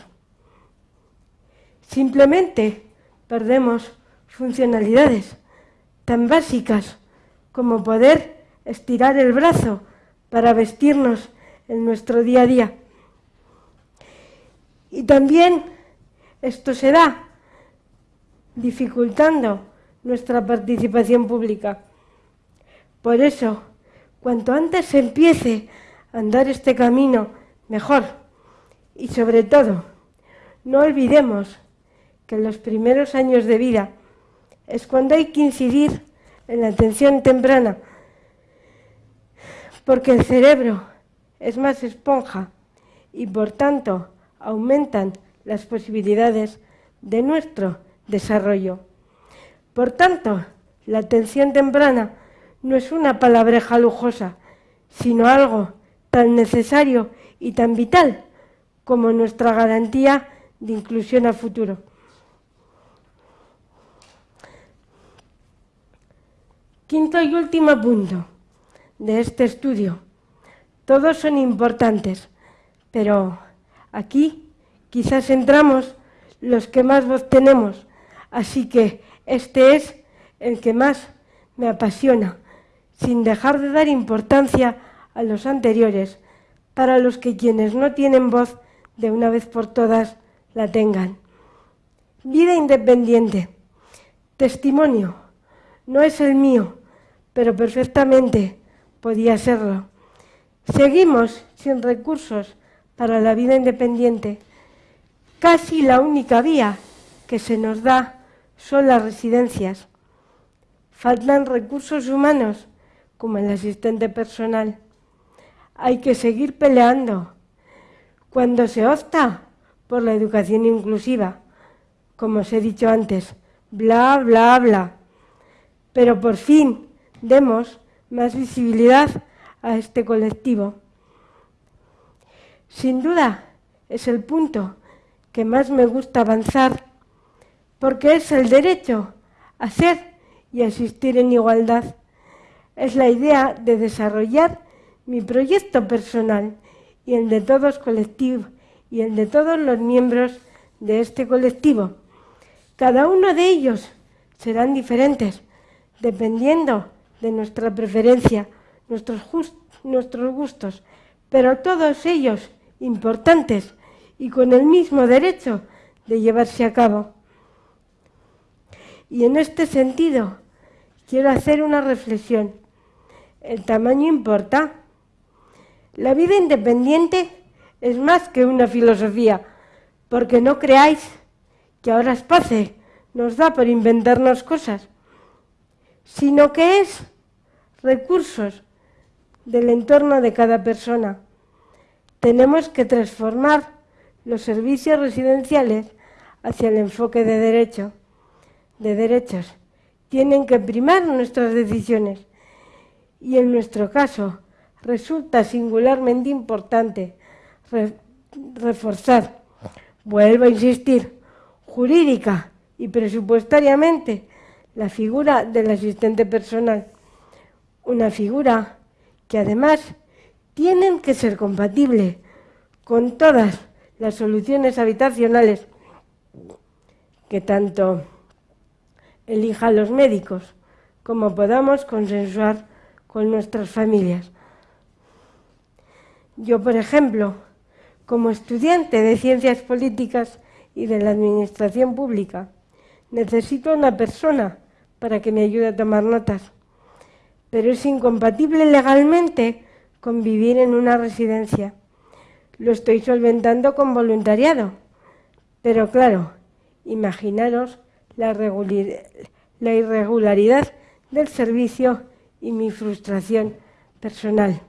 E: Simplemente perdemos funcionalidades tan básicas como poder estirar el brazo para vestirnos en nuestro día a día. Y también esto se da dificultando nuestra participación pública. Por eso, cuanto antes se empiece a andar este camino, mejor. Y sobre todo, no olvidemos que en los primeros años de vida es cuando hay que incidir en la atención temprana, porque el cerebro es más esponja y por tanto aumentan las posibilidades de nuestro desarrollo. Por tanto, la atención temprana no es una palabreja lujosa, sino algo tan necesario y tan vital como nuestra garantía de inclusión a futuro. Quinto y último punto de este estudio. Todos son importantes, pero aquí quizás entramos los que más voz tenemos, así que este es el que más me apasiona, sin dejar de dar importancia a los anteriores, para los que quienes no tienen voz de una vez por todas la tengan. Vida independiente. Testimonio. No es el mío, pero perfectamente podía serlo. Seguimos sin recursos para la vida independiente. Casi la única vía que se nos da son las residencias. Faltan recursos humanos como el asistente personal. Hay que seguir peleando. Cuando se opta por la educación inclusiva, como os he dicho antes, bla, bla, bla. Pero por fin demos más visibilidad a este colectivo. Sin duda, es el punto que más me gusta avanzar, porque es el derecho a ser y a existir en igualdad. Es la idea de desarrollar mi proyecto personal y el de todos colectivos y el de todos los miembros de este colectivo. Cada uno de ellos serán diferentes, dependiendo de nuestra preferencia, nuestros, gustos, pero todos ellos importantes y con el mismo derecho de llevarse a cabo. Y en este sentido, quiero hacer una reflexión. ¿El tamaño importa? La vida independiente es más que una filosofía, porque no creáis que ahora Espace nos da por inventarnos cosas, sino que es recursos del entorno de cada persona. Tenemos que transformar los servicios residenciales hacia el enfoque de derecho, de derechos. Tienen que primar nuestras decisiones y en nuestro caso resulta singularmente importante reforzar, vuelvo a insistir, jurídica y presupuestariamente la figura del asistente personal una figura que además tienen que ser compatible con todas las soluciones habitacionales que tanto elijan los médicos como podamos consensuar con nuestras familias. Yo, por ejemplo, como estudiante de Ciencias Políticas y de la Administración Pública, necesito una persona para que me ayude a tomar notas pero es incompatible legalmente con vivir en una residencia. Lo estoy solventando con voluntariado, pero claro, imaginaros la, la irregularidad del servicio y mi frustración personal.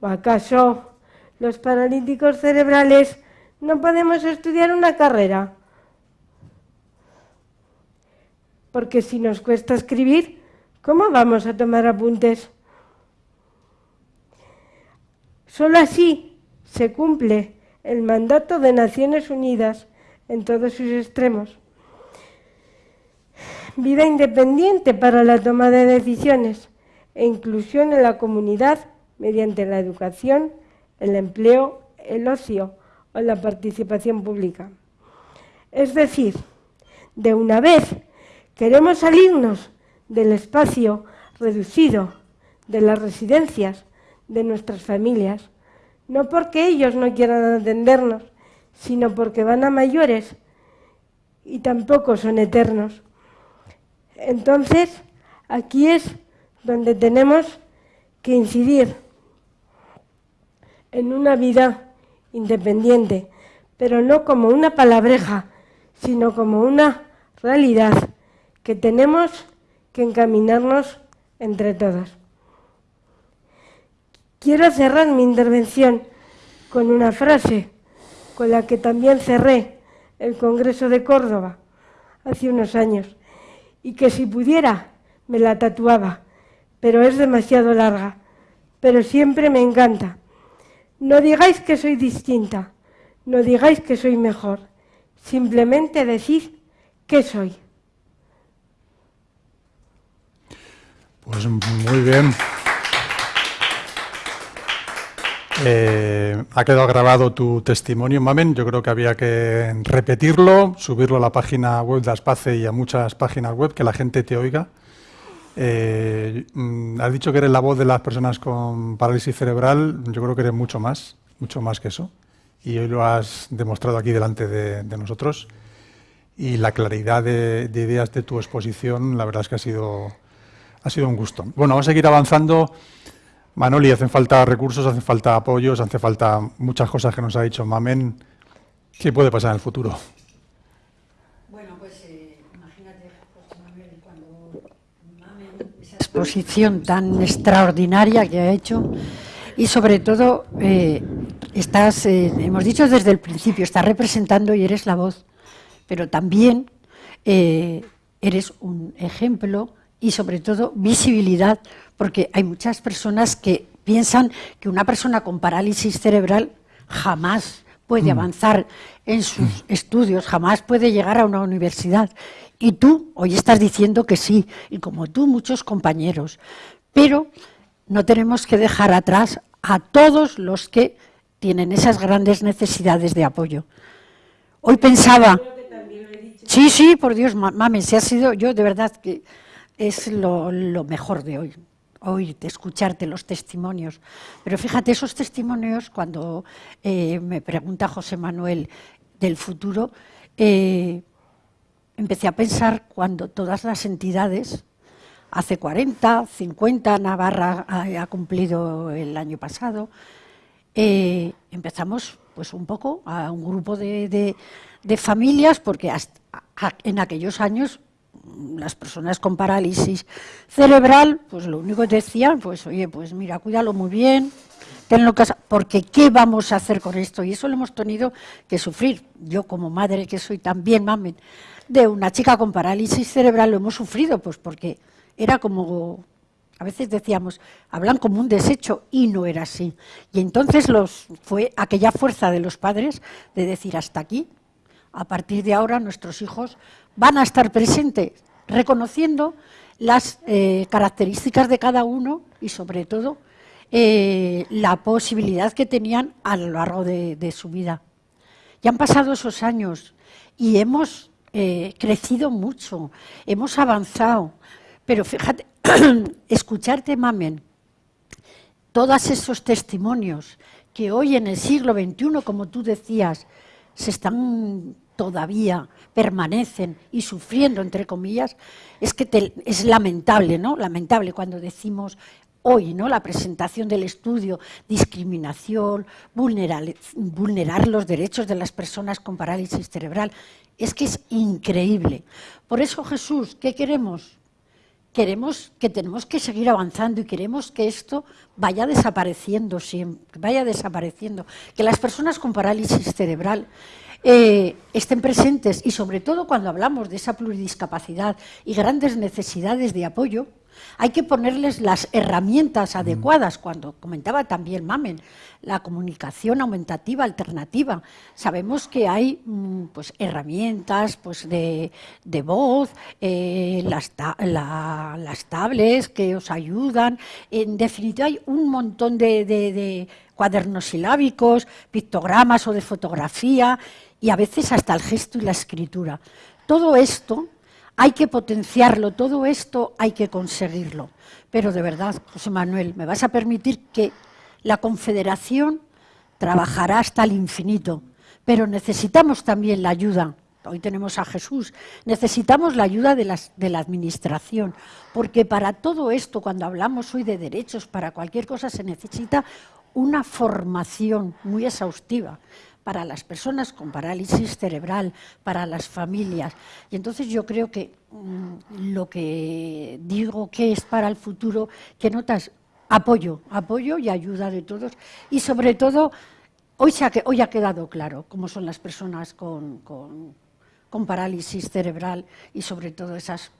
E: ¿O acaso los paralíticos cerebrales no podemos estudiar una carrera? Porque si nos cuesta escribir, ¿Cómo vamos a tomar apuntes? Solo así se cumple el mandato de Naciones Unidas en todos sus extremos. Vida independiente para la toma de decisiones e inclusión en la comunidad mediante la educación, el empleo, el ocio o la participación pública. Es decir, de una vez queremos salirnos del espacio reducido, de las residencias, de nuestras familias, no porque ellos no quieran atendernos, sino porque van a mayores y tampoco son eternos. Entonces, aquí es donde tenemos que incidir en una vida independiente, pero no como una palabreja, sino como una realidad que tenemos que encaminarnos entre todos. Quiero cerrar mi intervención con una frase con la que también cerré el Congreso de Córdoba hace unos años y que si pudiera me la tatuaba, pero es demasiado larga, pero siempre me encanta. No digáis que soy distinta, no digáis que soy mejor, simplemente decid que soy.
A: Pues muy bien. Eh, ha quedado grabado tu testimonio, Mamen. Yo creo que había que repetirlo, subirlo a la página web de Aspace y a muchas páginas web, que la gente te oiga. Eh, mm, has dicho que eres la voz de las personas con parálisis cerebral. Yo creo que eres mucho más, mucho más que eso. Y hoy lo has demostrado aquí delante de, nosotros. Y la claridad de, de, ideas de tu exposición, la verdad es que ha sido, ha sido un gusto. Bueno, vamos a seguir avanzando. Manoli, hacen falta recursos, hacen falta apoyos, hace falta muchas cosas que nos ha dicho Mamen. ¿Qué puede pasar en el futuro?
B: Bueno, pues eh, imagínate, José Manuel, cuando Mamen, esa exposición tan extraordinaria que ha hecho, y sobre todo, eh, estás, eh, hemos dicho desde el principio, estás representando y eres la voz, pero también eres un ejemplo y sobre todo visibilidad, porque hay muchas personas que piensan que una persona con parálisis cerebral jamás puede mm. avanzar en sus mm. estudios, jamás puede llegar a una universidad. Y tú hoy estás diciendo que sí, y como tú muchos compañeros. Pero no tenemos que dejar atrás a todos los que tienen esas grandes necesidades de apoyo. Hoy pensaba... Sí, sí, por Dios, mames, se ha sido yo de verdad que es lo, mejor de hoy, de escucharte los testimonios. Pero fíjate, esos testimonios, cuando eh, me pregunta José Manuel del futuro, eh, empecé a pensar cuando todas las entidades, hace 40, 50, Navarra ha, cumplido el año pasado, eh, empezamos pues un poco a un grupo de, familias, porque en aquellos años las personas con parálisis cerebral, pues lo único que decían, pues oye, pues mira, cuídalo muy bien, tenlo casa, porque ¿qué vamos a hacer con esto? Y eso lo hemos tenido que sufrir. Yo como madre, que soy también mamen, de una chica con parálisis cerebral, lo hemos sufrido, pues porque era como, a veces decíamos, hablan como un desecho, y no era así. Y entonces los, fue aquella fuerza de los padres de decir, hasta aquí, a partir de ahora nuestros hijos van a estar presentes reconociendo las eh, características de cada uno y sobre todo eh, la posibilidad que tenían a lo largo de, su vida. Ya han pasado esos años y hemos eh, crecido mucho, hemos avanzado, pero fíjate, <clears throat> escucharte, Mamen, todos esos testimonios que hoy en el siglo XXI, como tú decías, se están todavía permanecen y sufriendo, entre comillas, es que es lamentable, ¿no? Lamentable cuando decimos hoy, ¿no? La presentación del estudio, discriminación, vulnerar, vulnerar los derechos de las personas con parálisis cerebral. Es que es increíble. Por eso, Jesús, ¿qué queremos? Queremos que tenemos que seguir avanzando y queremos que esto vaya desapareciendo siempre, vaya desapareciendo. Que las personas con parálisis cerebral eh, estén presentes y sobre todo cuando hablamos de esa pluridiscapacidad y grandes necesidades de apoyo, hay que ponerles las herramientas adecuadas, cuando comentaba también Mamen, la comunicación aumentativa alternativa. Sabemos que hay mm, pues, herramientas pues, de, voz, eh, las, las tablets que os ayudan, en definitiva hay un montón de, de cuadernos silábicos, pictogramas o de fotografía, y a veces hasta el gesto y la escritura. Todo esto hay que potenciarlo, todo esto hay que conseguirlo. Pero de verdad, José Manuel, me vas a permitir que la Confederación trabajará hasta el infinito, pero necesitamos también la ayuda. Hoy tenemos a Jesús, necesitamos la ayuda de, de la Administración, porque para todo esto, cuando hablamos hoy de derechos, para cualquier cosa se necesita una formación muy exhaustiva para las personas con parálisis cerebral, para las familias. Y entonces yo creo que mm, lo que digo que es para el futuro, que notas apoyo, apoyo y ayuda de todos. Y sobre todo, hoy, se ha, quedado claro cómo son las personas con, con, con parálisis cerebral y sobre todo esas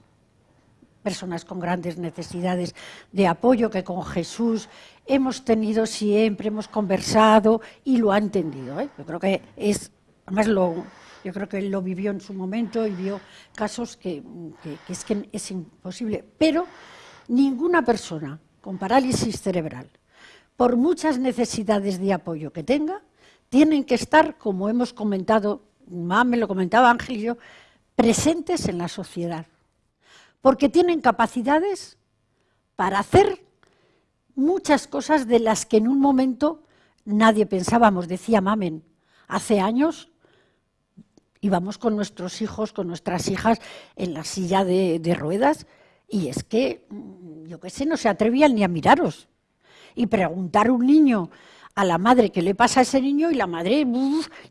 B: personas con grandes necesidades de apoyo, que con Jesús hemos tenido siempre, hemos conversado y lo ha entendido. ¿eh? Yo creo que es, además lo, yo creo que él lo vivió en su momento y vio casos que, es que es imposible. Pero ninguna persona con parálisis cerebral, por muchas necesidades de apoyo que tenga, tienen que estar, como hemos comentado, más me lo comentaba Ángel y yo, presentes en la sociedad porque tienen capacidades para hacer muchas cosas de las que en un momento nadie pensábamos, decía Mamen. Hace años íbamos con nuestros hijos, con nuestras hijas en la silla de, ruedas y es que, mm, yo qué sé, no se atrevían ni a miraros. Y preguntar a un niño a la madre qué le pasa a ese niño y la madre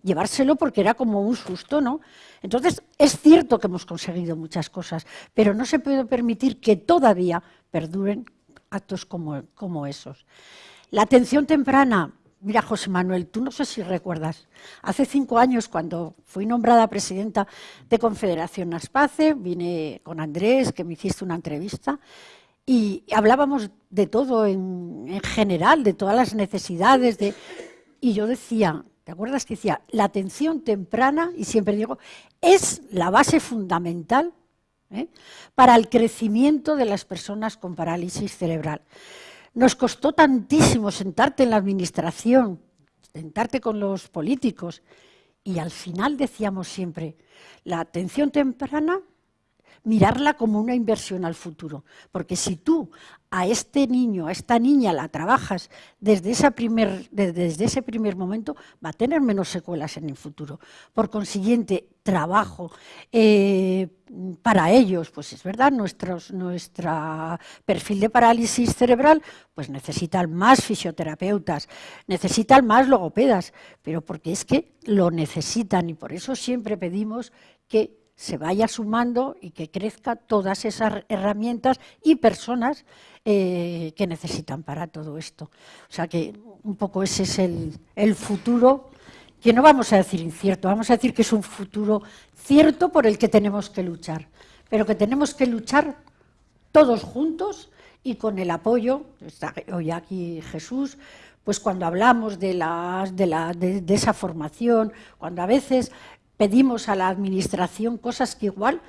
B: llevárselo porque era como un susto, ¿no? Entonces, es cierto que hemos conseguido muchas cosas, pero no se puede permitir que todavía perduren actos como, como esos. La atención temprana, mira José Manuel, tú no sé si recuerdas, hace cinco años cuando fui nombrada presidenta de Confederación Aspace, vine con Andrés, que me hiciste una entrevista, y hablábamos de todo en, en general, de todas las necesidades, de, y yo decía, ¿Te acuerdas que decía, la atención temprana, y siempre digo, es la base fundamental ¿eh? para el crecimiento de las personas con parálisis cerebral? Nos costó tantísimo sentarte en la administración, sentarte con los políticos, y al final decíamos siempre, la atención temprana mirarla como una inversión al futuro. Porque si tú a este niño, a esta niña la trabajas desde, primer, desde ese primer momento, va a tener menos secuelas en el futuro. Por consiguiente, trabajo eh, para ellos, pues es verdad, nuestro perfil de parálisis cerebral pues necesitan más fisioterapeutas, necesitan más logopedas, pero porque es que lo necesitan y por eso siempre pedimos que se vaya sumando y que crezca todas esas herramientas y personas eh, que necesitan para todo esto. O sea que un poco ese es el, futuro, que no vamos a decir incierto, vamos a decir que es un futuro cierto por el que tenemos que luchar, pero que tenemos que luchar todos juntos y con el apoyo, está hoy aquí Jesús, pues cuando hablamos de, de, de, esa formación, cuando a veces pedimos a la Administración cosas que igual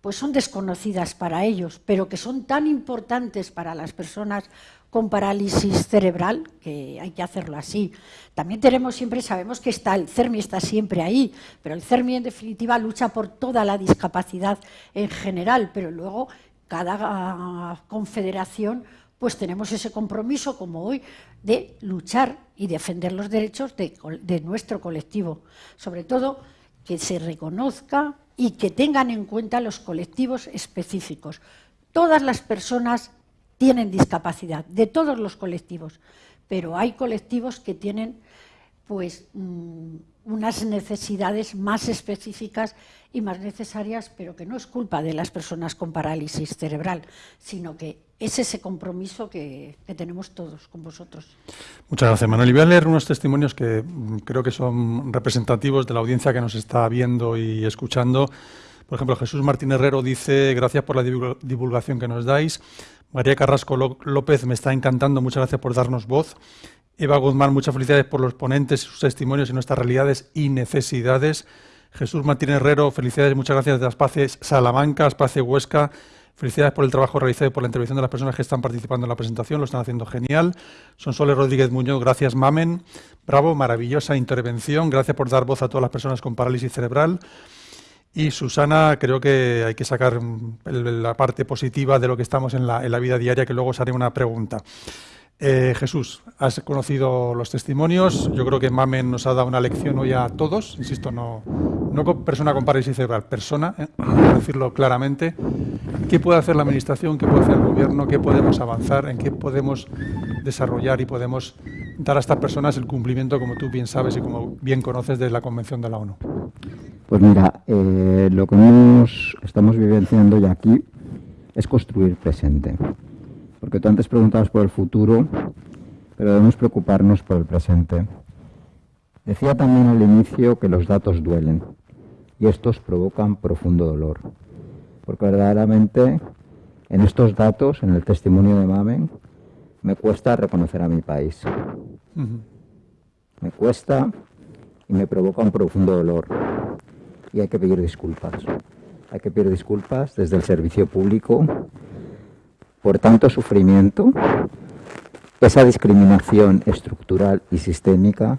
B: pues son desconocidas para ellos, pero que son tan importantes para las personas con parálisis cerebral, que hay que hacerlo así. También tenemos siempre, sabemos que está el CERMI está siempre ahí, pero el CERMI en definitiva lucha por toda la discapacidad en general, pero luego cada confederación pues tenemos ese compromiso como hoy de luchar y defender los derechos de, de nuestro colectivo. Sobre todo que se reconozca y que tengan en cuenta los colectivos específicos. Todas las personas tienen discapacidad, de todos los colectivos, pero hay colectivos que tienen pues mm, unas necesidades más específicas y más necesarias, pero que no es culpa de las personas con parálisis cerebral, sino que es ese compromiso que, tenemos todos con vosotros.
A: Muchas gracias, Manuel. Y voy a leer unos testimonios que mm, creo que son representativos de la audiencia que nos está viendo y escuchando. Por ejemplo, Jesús Martín Herrero dice, gracias por la divulgación que nos dais. María Carrasco López, me está encantando, muchas gracias por darnos voz. Eva Guzmán, muchas felicidades por los ponentes, sus testimonios y nuestras realidades y necesidades. Jesús Martín Herrero, felicidades, muchas gracias de Aspaces Salamanca, Aspace Huesca. Felicidades por el trabajo realizado y por la intervención de las personas que están participando en la presentación, lo están haciendo genial. Sonsoles Rodríguez Muñoz, gracias Mamen. Bravo, maravillosa intervención, gracias por dar voz a todas las personas con parálisis cerebral. Y Susana, creo que hay que sacar la parte positiva de lo que estamos en la, en la vida diaria, que luego os haré una pregunta. Eh, Jesús, has conocido los testimonios. Yo creo que Mamen nos ha dado una lección hoy a todos. Insisto, no, no persona con parálisis cerebral, persona, ¿eh? decirlo claramente. ¿Qué puede hacer la Administración? ¿Qué puede hacer el Gobierno? ¿Qué podemos avanzar? ¿En qué podemos desarrollar y podemos dar a estas personas el cumplimiento, como tú bien sabes y como bien conoces, de la Convención de la ONU?
C: Pues mira, eh, lo que estamos vivenciando ya aquí es construir presente porque tú antes preguntabas por el futuro, pero debemos preocuparnos por el presente. Decía también al inicio que los datos duelen y estos provocan profundo dolor, porque verdaderamente En estos datos, en el testimonio de Mamen, me cuesta reconocer a mi país. Me cuesta y me provoca un profundo dolor. Y hay que pedir disculpas. Hay que pedir disculpas desde el servicio público por tanto sufrimiento, esa discriminación estructural y sistémica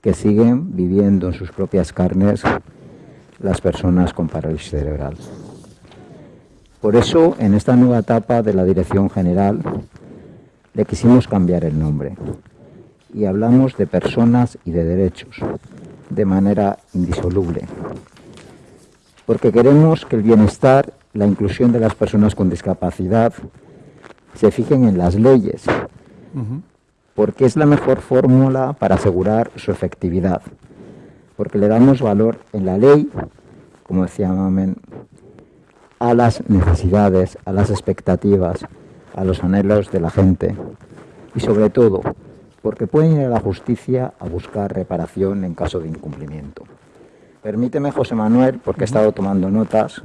C: que siguen viviendo en sus propias carnes las personas con parálisis cerebral. Por eso, en esta nueva etapa de la Dirección General, le quisimos cambiar el nombre y hablamos de personas y de derechos de manera indisoluble, porque queremos que el bienestar, la inclusión de las personas con discapacidad se fijen en las leyes, porque es la mejor fórmula para asegurar su efectividad, porque le damos valor en la ley, como decía Mamen, a las necesidades, a las expectativas, a los anhelos de la gente y sobre todo porque pueden ir a la justicia a buscar reparación en caso de incumplimiento. Permíteme, José Manuel, porque he estado tomando notas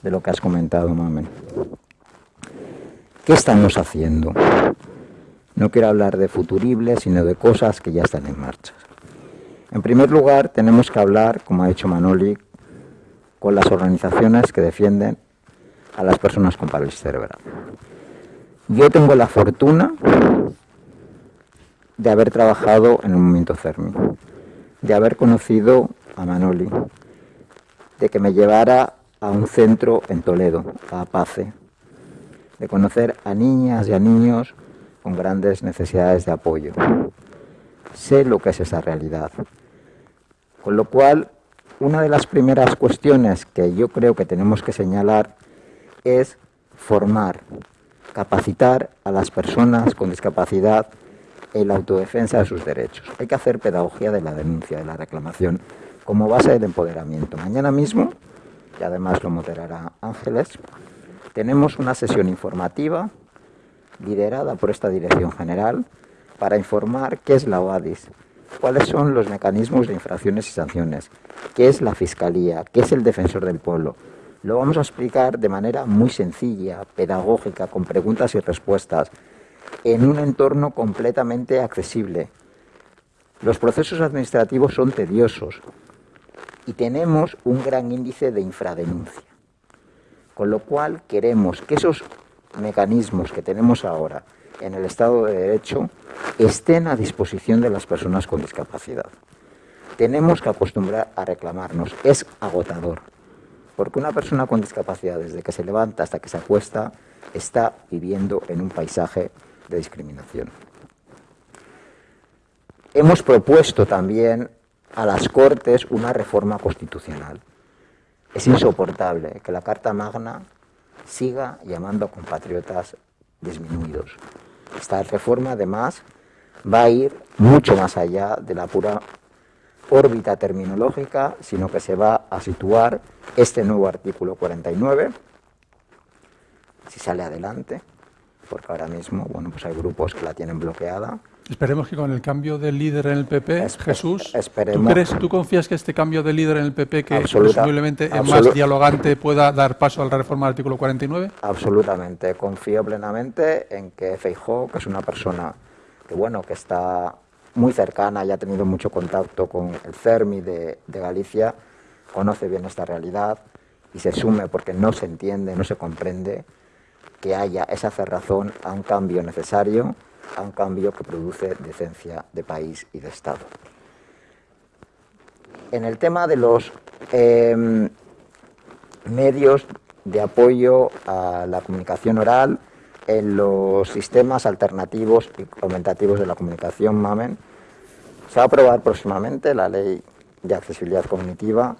C: de lo que has comentado, Mamen. ¿Qué estamos haciendo? No quiero hablar de futuribles, sino de cosas que ya están en marcha. En primer lugar, tenemos que hablar, como ha dicho Manoli, con las organizaciones que defienden a las personas con parálisis cerebral. Yo tengo la fortuna de haber trabajado en el momento CERMI, de haber conocido a Manoli, de que me llevara a un centro en Toledo, a Apace, de conocer a niñas y a niños con grandes necesidades de apoyo. Sé lo que es esa realidad. Con lo cual, una de las primeras cuestiones que yo creo que tenemos que señalar es formar, capacitar a las personas con discapacidad en la autodefensa de sus derechos. Hay que hacer pedagogía de la denuncia, de la reclamación, como base del empoderamiento. Mañana mismo, y además lo moderará Ángeles, tenemos una sesión informativa liderada por esta Dirección General para informar qué es la OADIS, cuáles son los mecanismos de infracciones y sanciones, qué es la Fiscalía, qué es el Defensor del Pueblo, lo vamos a explicar de manera muy sencilla, pedagógica, con preguntas y respuestas, en un entorno completamente accesible. Los procesos administrativos son tediosos y tenemos un gran índice de infradenuncia, con lo cual queremos que esos mecanismos que tenemos ahora en el Estado de Derecho estén a disposición de las personas con discapacidad. Tenemos que acostumbrar a reclamarnos, es agotador. Porque una persona con discapacidad, desde que se levanta hasta que se acuesta, está viviendo en un paisaje de discriminación. Hemos propuesto también a las Cortes una reforma constitucional. Es insoportable que la Carta Magna siga llamando a compatriotas disminuidos. Esta reforma, además, va a ir mucho más allá de la pura órbita terminológica, sino que se va a situar este nuevo artículo 49, si sale adelante, porque ahora mismo bueno, pues hay grupos que la tienen bloqueada.
A: Esperemos que con el cambio de líder en el PP, Jesús, ¿tú, crees, ¿tú confías que este cambio de líder en el PP, que posiblemente es más dialogante, pueda dar paso a la reforma del artículo 49?
C: Absolutamente. Confío plenamente en que Feijóo, que es una persona que, bueno, que está muy cercana y ha tenido mucho contacto con el CERMI de, Galicia, conoce bien esta realidad y se sume porque no se entiende, no se comprende que haya esa cerrazón a un cambio necesario, a un cambio que produce decencia de país y de Estado. En el tema de los em, medios de apoyo a la comunicación oral, en los sistemas alternativos y aumentativos de la comunicación MAMEN. Se va a aprobar próximamente la ley de accesibilidad cognitiva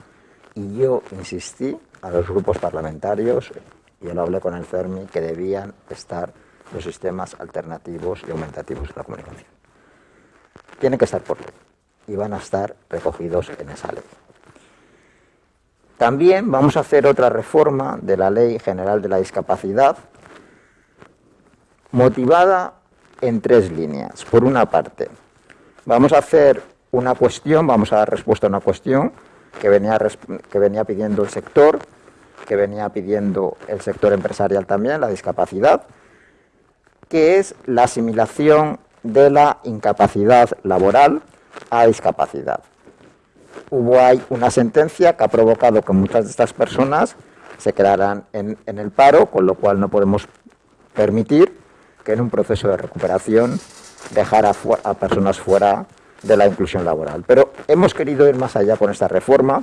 C: y yo insistí a los grupos parlamentarios, yo lo hablé con el CERMI, que debían estar los sistemas alternativos y aumentativos de la comunicación. Tienen que estar por ley y van a estar recogidos en esa ley. También vamos a hacer otra reforma de la Ley General de la Discapacidad, motivada en tres líneas. Por una parte, vamos a hacer una cuestión, vamos a dar respuesta a una cuestión que venía pidiendo el sector que venía pidiendo el sector empresarial también, la discapacidad, que es la asimilación de la incapacidad laboral a discapacidad. Hubo ahí una sentencia que ha provocado que muchas de estas personas se quedaran en, el paro, con lo cual no podemos permitir que en un proceso de recuperación dejara a personas fuera de la inclusión laboral. Pero hemos querido ir más allá con esta reforma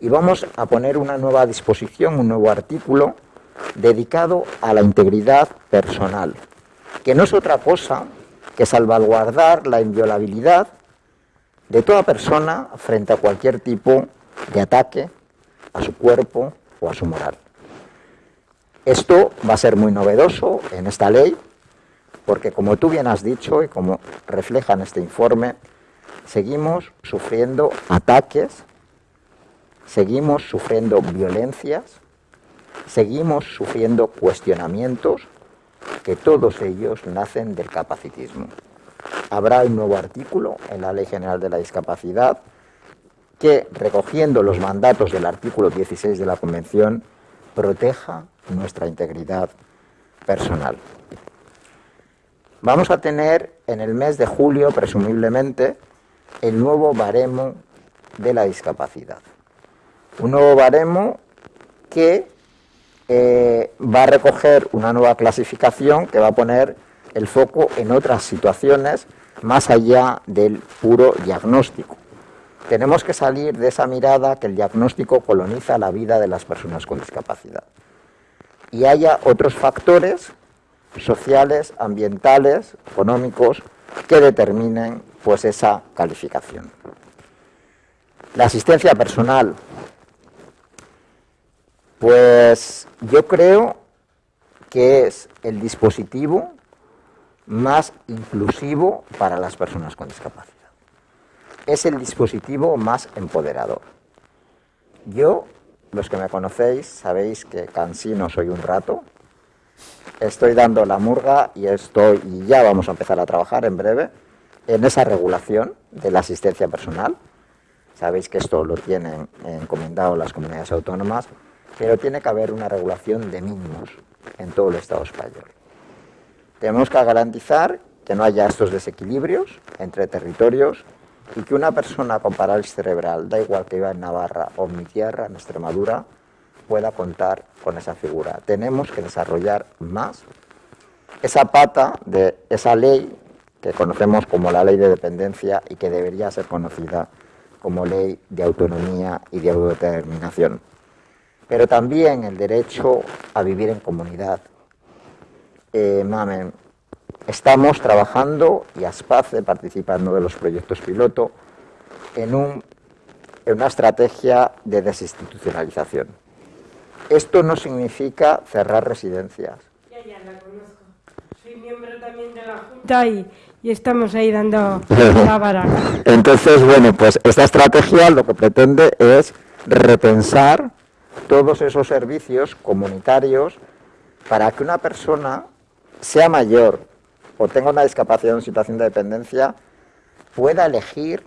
C: y vamos a poner una nueva disposición, un nuevo artículo dedicado a la integridad personal, que no es otra cosa que salvaguardar la inviolabilidad de toda persona frente a cualquier tipo de ataque a su cuerpo o a su moral. Esto va a ser muy novedoso en esta ley, porque como tú bien has dicho y como refleja en este informe, seguimos sufriendo ataques, seguimos sufriendo violencias, seguimos sufriendo cuestionamientos que todos ellos nacen del capacitismo. Habrá un nuevo artículo en la Ley General de la Discapacidad que, recogiendo los mandatos del artículo 16 de la Convención, proteja nuestra integridad personal. Vamos a tener en el mes de julio, presumiblemente, el nuevo baremo de la discapacidad. Un nuevo baremo que eh, va a recoger una nueva clasificación que va a poner el foco en otras situaciones más allá del puro diagnóstico. Tenemos que salir de esa mirada que el diagnóstico coloniza la vida de las personas con discapacidad. Y haya otros factores sociales, ambientales, económicos, que determinen pues, esa calificación. La asistencia personal. Pues yo creo que es el dispositivo más inclusivo para las personas con discapacidad. Es el dispositivo más empoderador. Yo, los que me conocéis, sabéis que cansino soy un rato, estoy dando la murga y estoy y ya vamos a empezar a trabajar en breve en esa regulación de la asistencia personal. Sabéis que esto lo tienen encomendado las comunidades autónomas, pero tiene que haber una regulación de mínimos en todo el Estado español. Tenemos que garantizar que no haya estos desequilibrios entre territorios y que una persona con parálisis cerebral, da igual que viva en Navarra o en mi tierra, en Extremadura, pueda contar con esa figura. Tenemos que desarrollar más esa pata de esa ley que conocemos como la ley de dependencia y que debería ser conocida como ley de autonomía y de autodeterminación. Pero también el derecho a vivir en comunidad. Eh, mamen, estamos trabajando y ASPACE participando de los proyectos piloto en, un, en una estrategia de desinstitucionalización. Esto no significa cerrar residencias.
E: Ya, ya, la conozco. Soy miembro también de la Junta y, estamos ahí dando la vara.
C: Entonces, bueno, pues esta estrategia lo que pretende es repensar todos esos servicios comunitarios para que una persona sea mayor o tenga una discapacidad en situación de dependencia, pueda elegir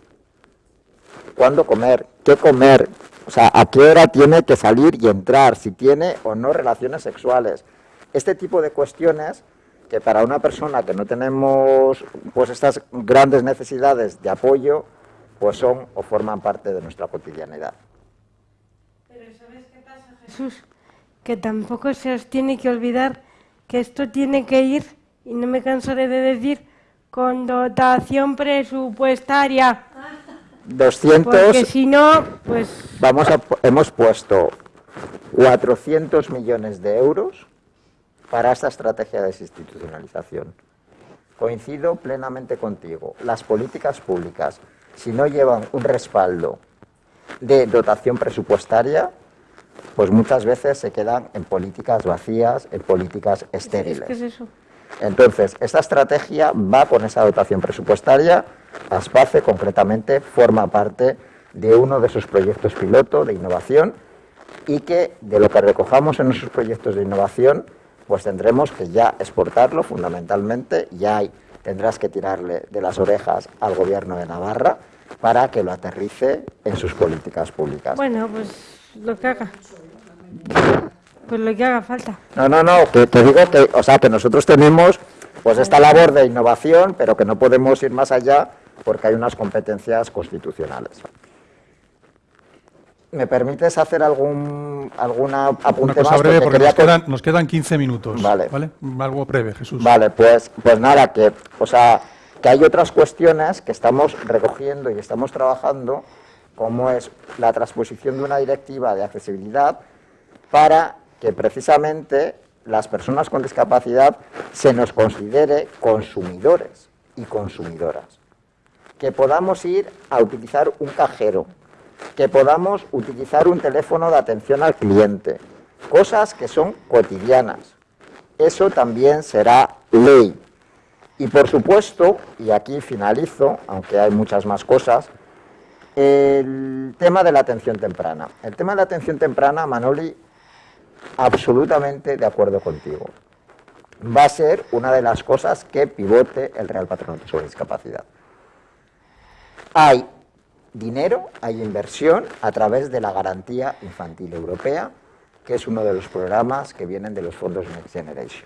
C: cuándo comer, qué comer, o sea, a qué hora tiene que salir y entrar, si tiene o no relaciones sexuales. Este tipo de cuestiones que para una persona que no tenemos pues estas grandes necesidades de apoyo, pues son o forman parte de nuestra cotidianidad.
E: Pero ¿sabes qué pasa, Jesús? Que tampoco se os tiene que olvidar que esto tiene que ir, y no me cansaré de decir, con dotación presupuestaria.
C: 200...
E: Porque si no, pues...
C: Vamos a, hemos puesto 400 millones de euros para esta estrategia de desinstitucionalización. Coincido plenamente contigo. Las políticas públicas, si no llevan un respaldo de dotación presupuestaria, pues muchas veces se quedan en políticas vacías, en políticas estériles.
E: ¿Qué es eso?
C: Entonces, esta estrategia va con esa dotación presupuestaria. ASPACE, concretamente, forma parte de uno de sus proyectos piloto de innovación y que de lo que recojamos en nuestros proyectos de innovación, pues tendremos que ya exportarlo fundamentalmente, ya tendrás que tirarle de las orejas al gobierno de Navarra para que lo aterrice en sus políticas públicas.
E: Bueno, pues lo que haga. Pues lo que haga falta.
C: No, no, no, te, digo que, o sea, que nosotros tenemos pues esta labor de innovación, pero que no podemos ir más allá porque hay unas competencias constitucionales. ¿Me permites hacer algún alguna apunte
A: Una cosa breve, porque, nos, quedan, nos, quedan, 15 minutos. Vale. ¿vale? Algo breve, Jesús.
C: Vale, pues, pues nada, que, o sea, que hay otras cuestiones que estamos recogiendo y estamos trabajando, como es la transposición de una directiva de accesibilidad para que precisamente las personas con discapacidad se nos considere consumidores y consumidoras. Que podamos ir a utilizar un cajero que podamos utilizar un teléfono de atención al cliente, cosas que son cotidianas. Eso también será ley. Y por supuesto, y aquí finalizo, aunque hay muchas más cosas, el tema de la atención temprana. El tema de la atención temprana, Manoli, absolutamente de acuerdo contigo. Va a ser una de las cosas que pivote el Real Patronato sobre Discapacidad. Hay dinero, hay inversión a través de la Garantía Infantil Europea, que es uno de los programas que vienen de los fondos Next Generation.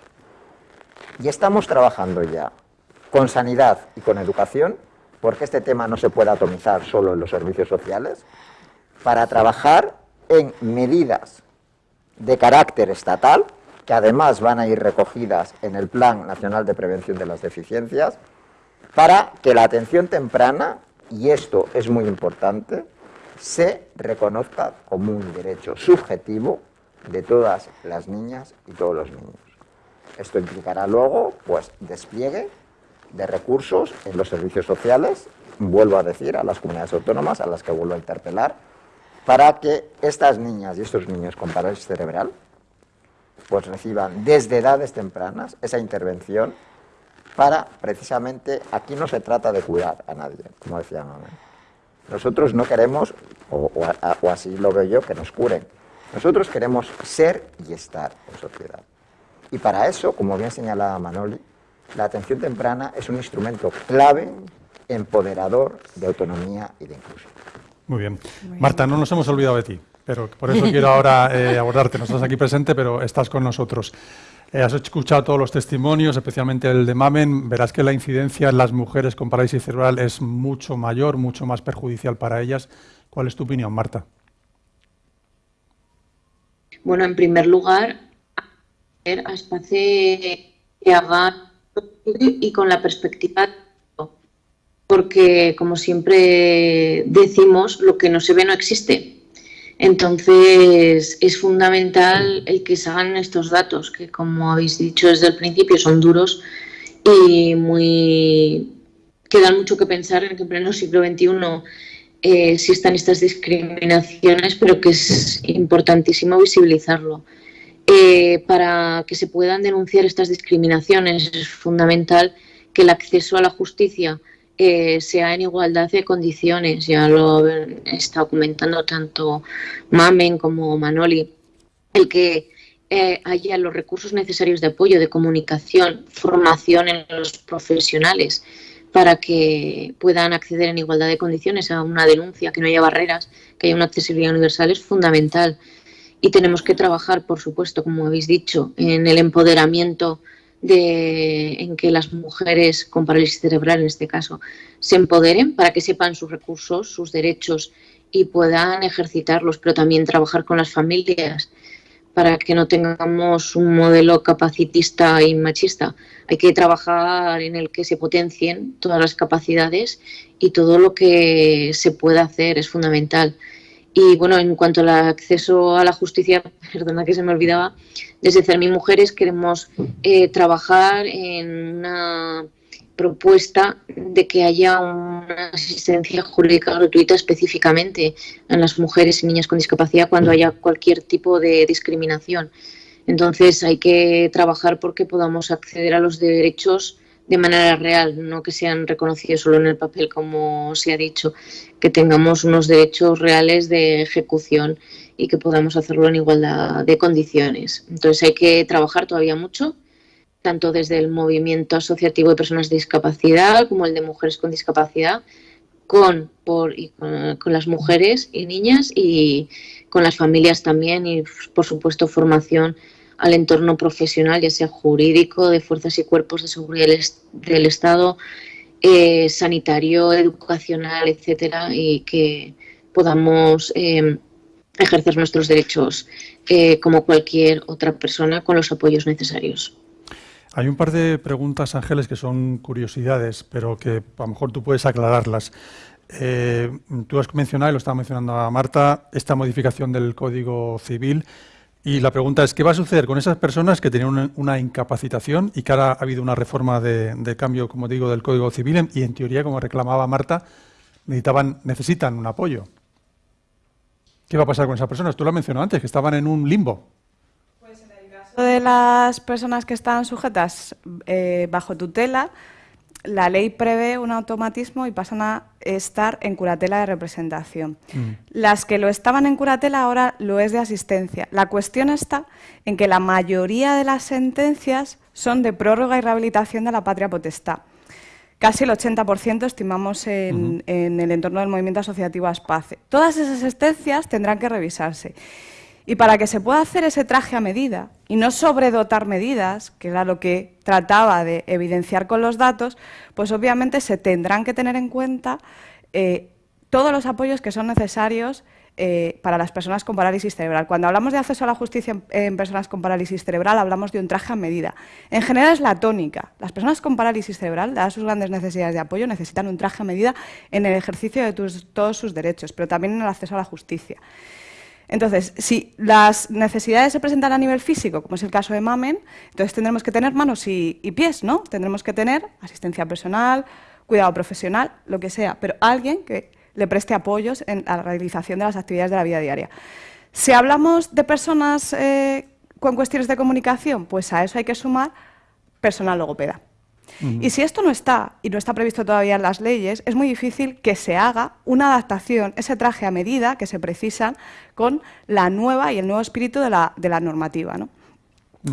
C: Y estamos trabajando ya con sanidad y con educación, porque este tema no se puede atomizar solo en los servicios sociales, para trabajar en medidas de carácter estatal, que además van a ir recogidas en el Plan Nacional de Prevención de las Deficiencias, para que la atención temprana y esto es muy importante, se reconozca como un derecho subjetivo de todas las niñas y todos los niños. Esto implicará luego, pues, despliegue de recursos en los servicios sociales, vuelvo a decir, a las comunidades autónomas, a las que vuelvo a interpelar, para que estas niñas y estos niños con parálisis cerebral, pues reciban desde edades tempranas esa intervención para precisamente, aquí no se trata de cuidar a nadie, como decía Manuel. Nosotros no queremos, o, así lo veo yo, que nos curen. Nosotros queremos ser y estar en sociedad. Y para eso, como bien señalaba Manoli, la atención temprana es un instrumento clave, empoderador de autonomía y de inclusión.
A: Muy bien. Marta, no nos hemos olvidado de ti, pero por eso quiero ahora <laughs> eh, abordarte. No estás aquí presente, pero estás con nosotros. Eh, has escuchado todos los testimonios, especialmente el de Mamen. Verás que la incidencia en las mujeres con parálisis cerebral es mucho mayor, mucho más perjudicial para ellas. ¿Cuál es tu opinión, Marta?
F: Bueno, en primer lugar, a espacio que haga y con la perspectiva porque como siempre decimos, lo que no se ve no existe. Entonces es fundamental el que se hagan estos datos, que como habéis dicho desde el principio son duros y muy que dan mucho que pensar en que en pleno siglo XXI eh, existan estas discriminaciones, pero que es importantísimo visibilizarlo. Eh, para que se puedan denunciar estas discriminaciones es fundamental que el acceso a la justicia eh, sea en igualdad de condiciones. Ya lo estado comentando tanto Mamen como Manoli. El que eh, haya los recursos necesarios de apoyo, de comunicación, formación en los profesionales para que puedan acceder en igualdad de condiciones a una denuncia, que no haya barreras, que haya una accesibilidad universal es fundamental. Y tenemos que trabajar, por supuesto, como habéis dicho, en el empoderamiento de, en que las mujeres con parálisis cerebral, en este caso, se empoderen para que sepan sus recursos, sus derechos y puedan ejercitarlos, pero también trabajar con las familias para que no tengamos un modelo capacitista y machista. Hay que trabajar en el que se potencien todas las capacidades y todo lo que se pueda hacer es fundamental. Y bueno, en cuanto al acceso a la justicia, <laughs> perdona que se me olvidaba, desde Cermi Mujeres queremos eh, trabajar en una propuesta de que haya una asistencia jurídica gratuita específicamente a las mujeres y niñas con discapacidad cuando haya cualquier tipo de discriminación. Entonces hay que trabajar porque podamos acceder a los derechos de manera real, no que sean reconocidos solo en el papel, como se ha dicho, que tengamos unos derechos reales de ejecución y que podamos hacerlo en igualdad de condiciones. Entonces hay que trabajar todavía mucho, tanto desde el movimiento asociativo de personas de discapacidad como el de mujeres con discapacidad, con, por, y con, las mujeres y niñas y con las familias también y, por supuesto, formación al entorno profesional, ya sea jurídico, de fuerzas y cuerpos de seguridad del, Estado, eh, sanitario, educacional, etcétera, y que podamos eh, ejercer nuestros derechos eh, como cualquier otra persona con los apoyos necesarios.
A: Hay un par de preguntas, Ángeles, que son curiosidades, pero que a lo mejor tú puedes aclararlas. tú has mencionado, y lo estaba mencionando a Marta, esta modificación del Código Civil y la pregunta es, ¿qué va a suceder con esas personas que tenían una, incapacitación y que ahora ha habido una reforma de, cambio, como digo, del Código Civil y en teoría, como reclamaba Marta, necesitaban, necesitan un apoyo? ¿Qué va a pasar con esas personas? Tú lo has antes, que estaban en un limbo.
D: Pues en el caso de las personas que están sujetas eh, bajo tutela, la ley prevé un automatismo y pasan a estar en curatela de representación. Mm. Las que lo estaban en curatela ahora lo es de asistencia. La cuestión está en que la mayoría de las sentencias son de prórroga y rehabilitación de la patria potestad. Casi el 80% estimamos en, en, el entorno del movimiento asociativo ASPACE. Todas esas sentencias tendrán que revisarse. Y para que se pueda hacer ese traje a medida y no sobredotar medidas, que era lo que trataba de evidenciar con los datos, pues obviamente se tendrán que tener en cuenta eh, todos los apoyos que son necesarios eh, para las personas con parálisis cerebral. Cuando hablamos de acceso a la justicia en, personas con parálisis cerebral, hablamos de un traje a medida. En general es la tónica. Las personas con parálisis cerebral, dadas sus grandes necesidades de apoyo, necesitan un traje a medida en el ejercicio de todos sus derechos, pero también en el acceso a la justicia. Entonces, si las necesidades se presentan a nivel físico, como es el caso de Mamen, entonces tendremos que tener manos y, pies, ¿no? Tendremos que tener asistencia personal, cuidado profesional, lo que sea, pero alguien que le preste apoyos en la realización de las actividades de la vida diaria. Si hablamos de personas eh, con cuestiones de comunicación, pues a eso hay que sumar personal logopeda. Y si esto no está, y no está previsto todavía en las leyes, es muy difícil que se haga una adaptación, ese traje a medida que se precisa con la nueva y el nuevo espíritu de la, normativa. ¿no?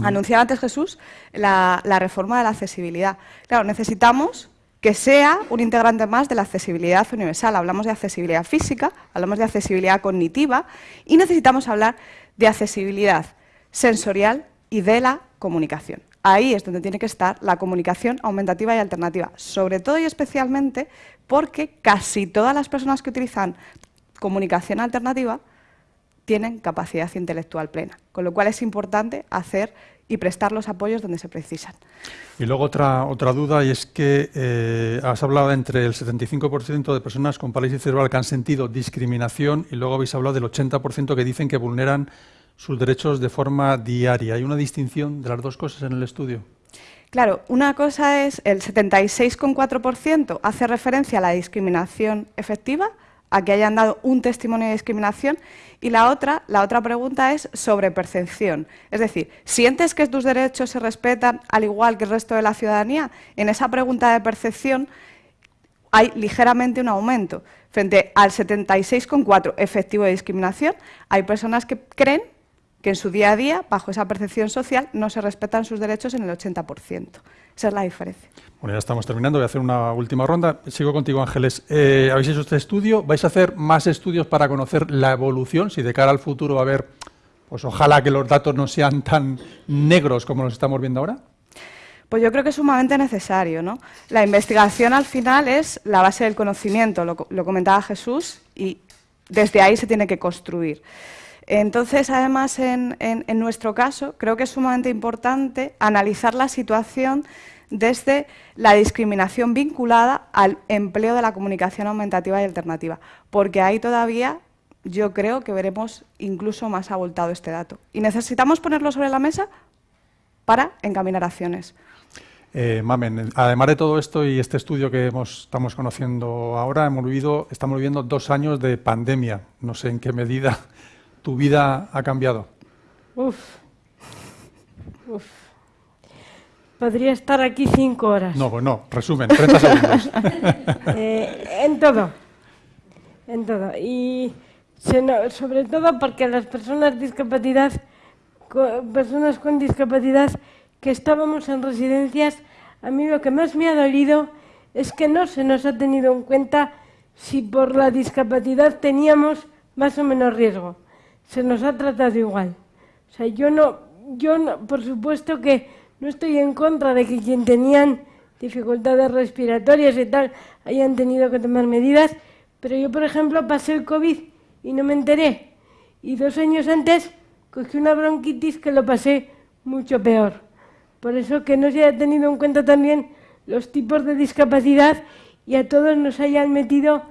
D: Anunciaba antes Jesús la, reforma de la accesibilidad. Claro, necesitamos que sea un integrante más de la accesibilidad universal. Hablamos de accesibilidad física, hablamos de accesibilidad cognitiva y necesitamos hablar de accesibilidad sensorial y de la comunicación. Ahí es donde tiene que estar la comunicación aumentativa y alternativa, sobre todo y especialmente porque casi todas las personas que utilizan comunicación alternativa tienen capacidad intelectual plena, con lo cual es importante hacer y prestar los apoyos donde se precisan.
A: Y luego otra, otra duda, y es que eh, has hablado entre el 75% de personas con parálisis cerebral que han sentido discriminación y luego habéis hablado del 80% que dicen que vulneran sus derechos de forma diaria. ¿Hay una distinción de las dos cosas en el estudio?
D: Claro, una cosa es el 76,4% hace referencia a la discriminación efectiva, a que hayan dado un testimonio de discriminación, y la otra, la otra pregunta es sobre percepción. Es decir, ¿sientes que tus derechos se respetan al igual que el resto de la ciudadanía? En esa pregunta de percepción hay ligeramente un aumento. Frente al 76,4% efectivo de discriminación, hay personas que creen que en su día a día, bajo esa percepción social, no se respetan sus derechos en el 80%. Esa es la diferencia.
A: Bueno, ya estamos terminando, voy a hacer una última ronda. Sigo contigo, Ángeles. Eh, ¿Habéis hecho este estudio? ¿Vais a hacer más estudios para conocer la evolución? Si de cara al futuro va a haber, pues ojalá que los datos no sean tan negros como los estamos viendo ahora.
D: Pues yo creo que es sumamente necesario. ¿no? La investigación al final es la base del conocimiento, lo, lo comentaba Jesús, y desde ahí se tiene que construir. Entonces, además, en, nuestro caso, creo que es sumamente importante analizar la situación desde la discriminación vinculada al empleo de la comunicación aumentativa y alternativa, porque ahí todavía yo creo que veremos incluso más abultado este dato. Y necesitamos ponerlo sobre la mesa para encaminar acciones.
A: Eh, Mamen, además de todo esto y este estudio que estamos conociendo ahora, hemos vivido, estamos viviendo dos años de pandemia. No sé en qué medida tu vida ha cambiado?
E: Uf. Uf. Podría estar aquí cinco horas.
A: No, pues no, resumen, 30 segundos. <laughs>
E: Eh, en todo. En todo. Y sobre todo porque las personas discapacidad, personas con discapacidad que estábamos en residencias, a mí lo que más me ha dolido es que no se nos ha tenido en cuenta si por la discapacidad teníamos más o menos riesgo se nos ha tratado igual. O sea, yo no, yo por supuesto que no estoy en contra de que quien tenían dificultades respiratorias y tal hayan tenido que tomar medidas, pero yo, por ejemplo, pasé el COVID y no me enteré. Y dos años antes cogí una bronquitis que lo pasé mucho peor. Por eso que no se haya tenido en cuenta también los tipos de discapacidad y a todos nos hayan metido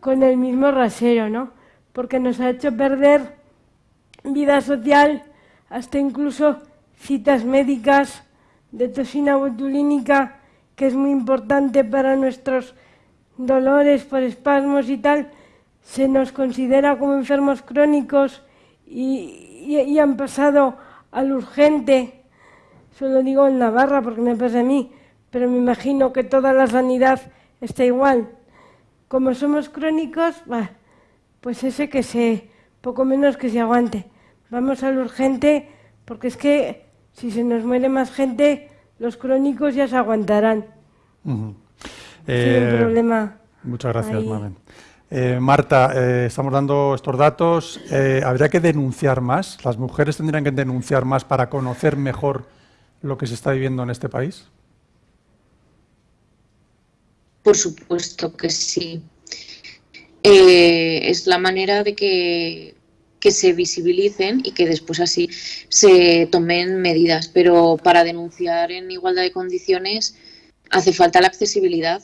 E: con el mismo rasero, ¿no? Porque nos ha hecho perder vida social, hasta incluso citas médicas de toxina botulínica, que es muy importante para nuestros dolores por espasmos y tal, se nos considera como enfermos crónicos y, han pasado al urgente. Solo digo en Navarra porque me pasa a mí, pero me imagino que toda la sanidad está igual. Como somos crónicos, pues ese que se, poco menos que se aguante. Vamos al urgente porque es que si se nos muere más gente, los crónicos ya se aguantarán.
A: Eh, problema. Muchas gracias, Mamen. Eh, Marta, eh, estamos dando estos datos. ¿Habría que denunciar más? ¿Las mujeres tendrían que denunciar más para conocer mejor lo que se está viviendo en este país?
F: Por supuesto que sí. Es la manera de que que se visibilicen y que después así se tomen medidas. Pero para denunciar en igualdad de condiciones hace falta la accesibilidad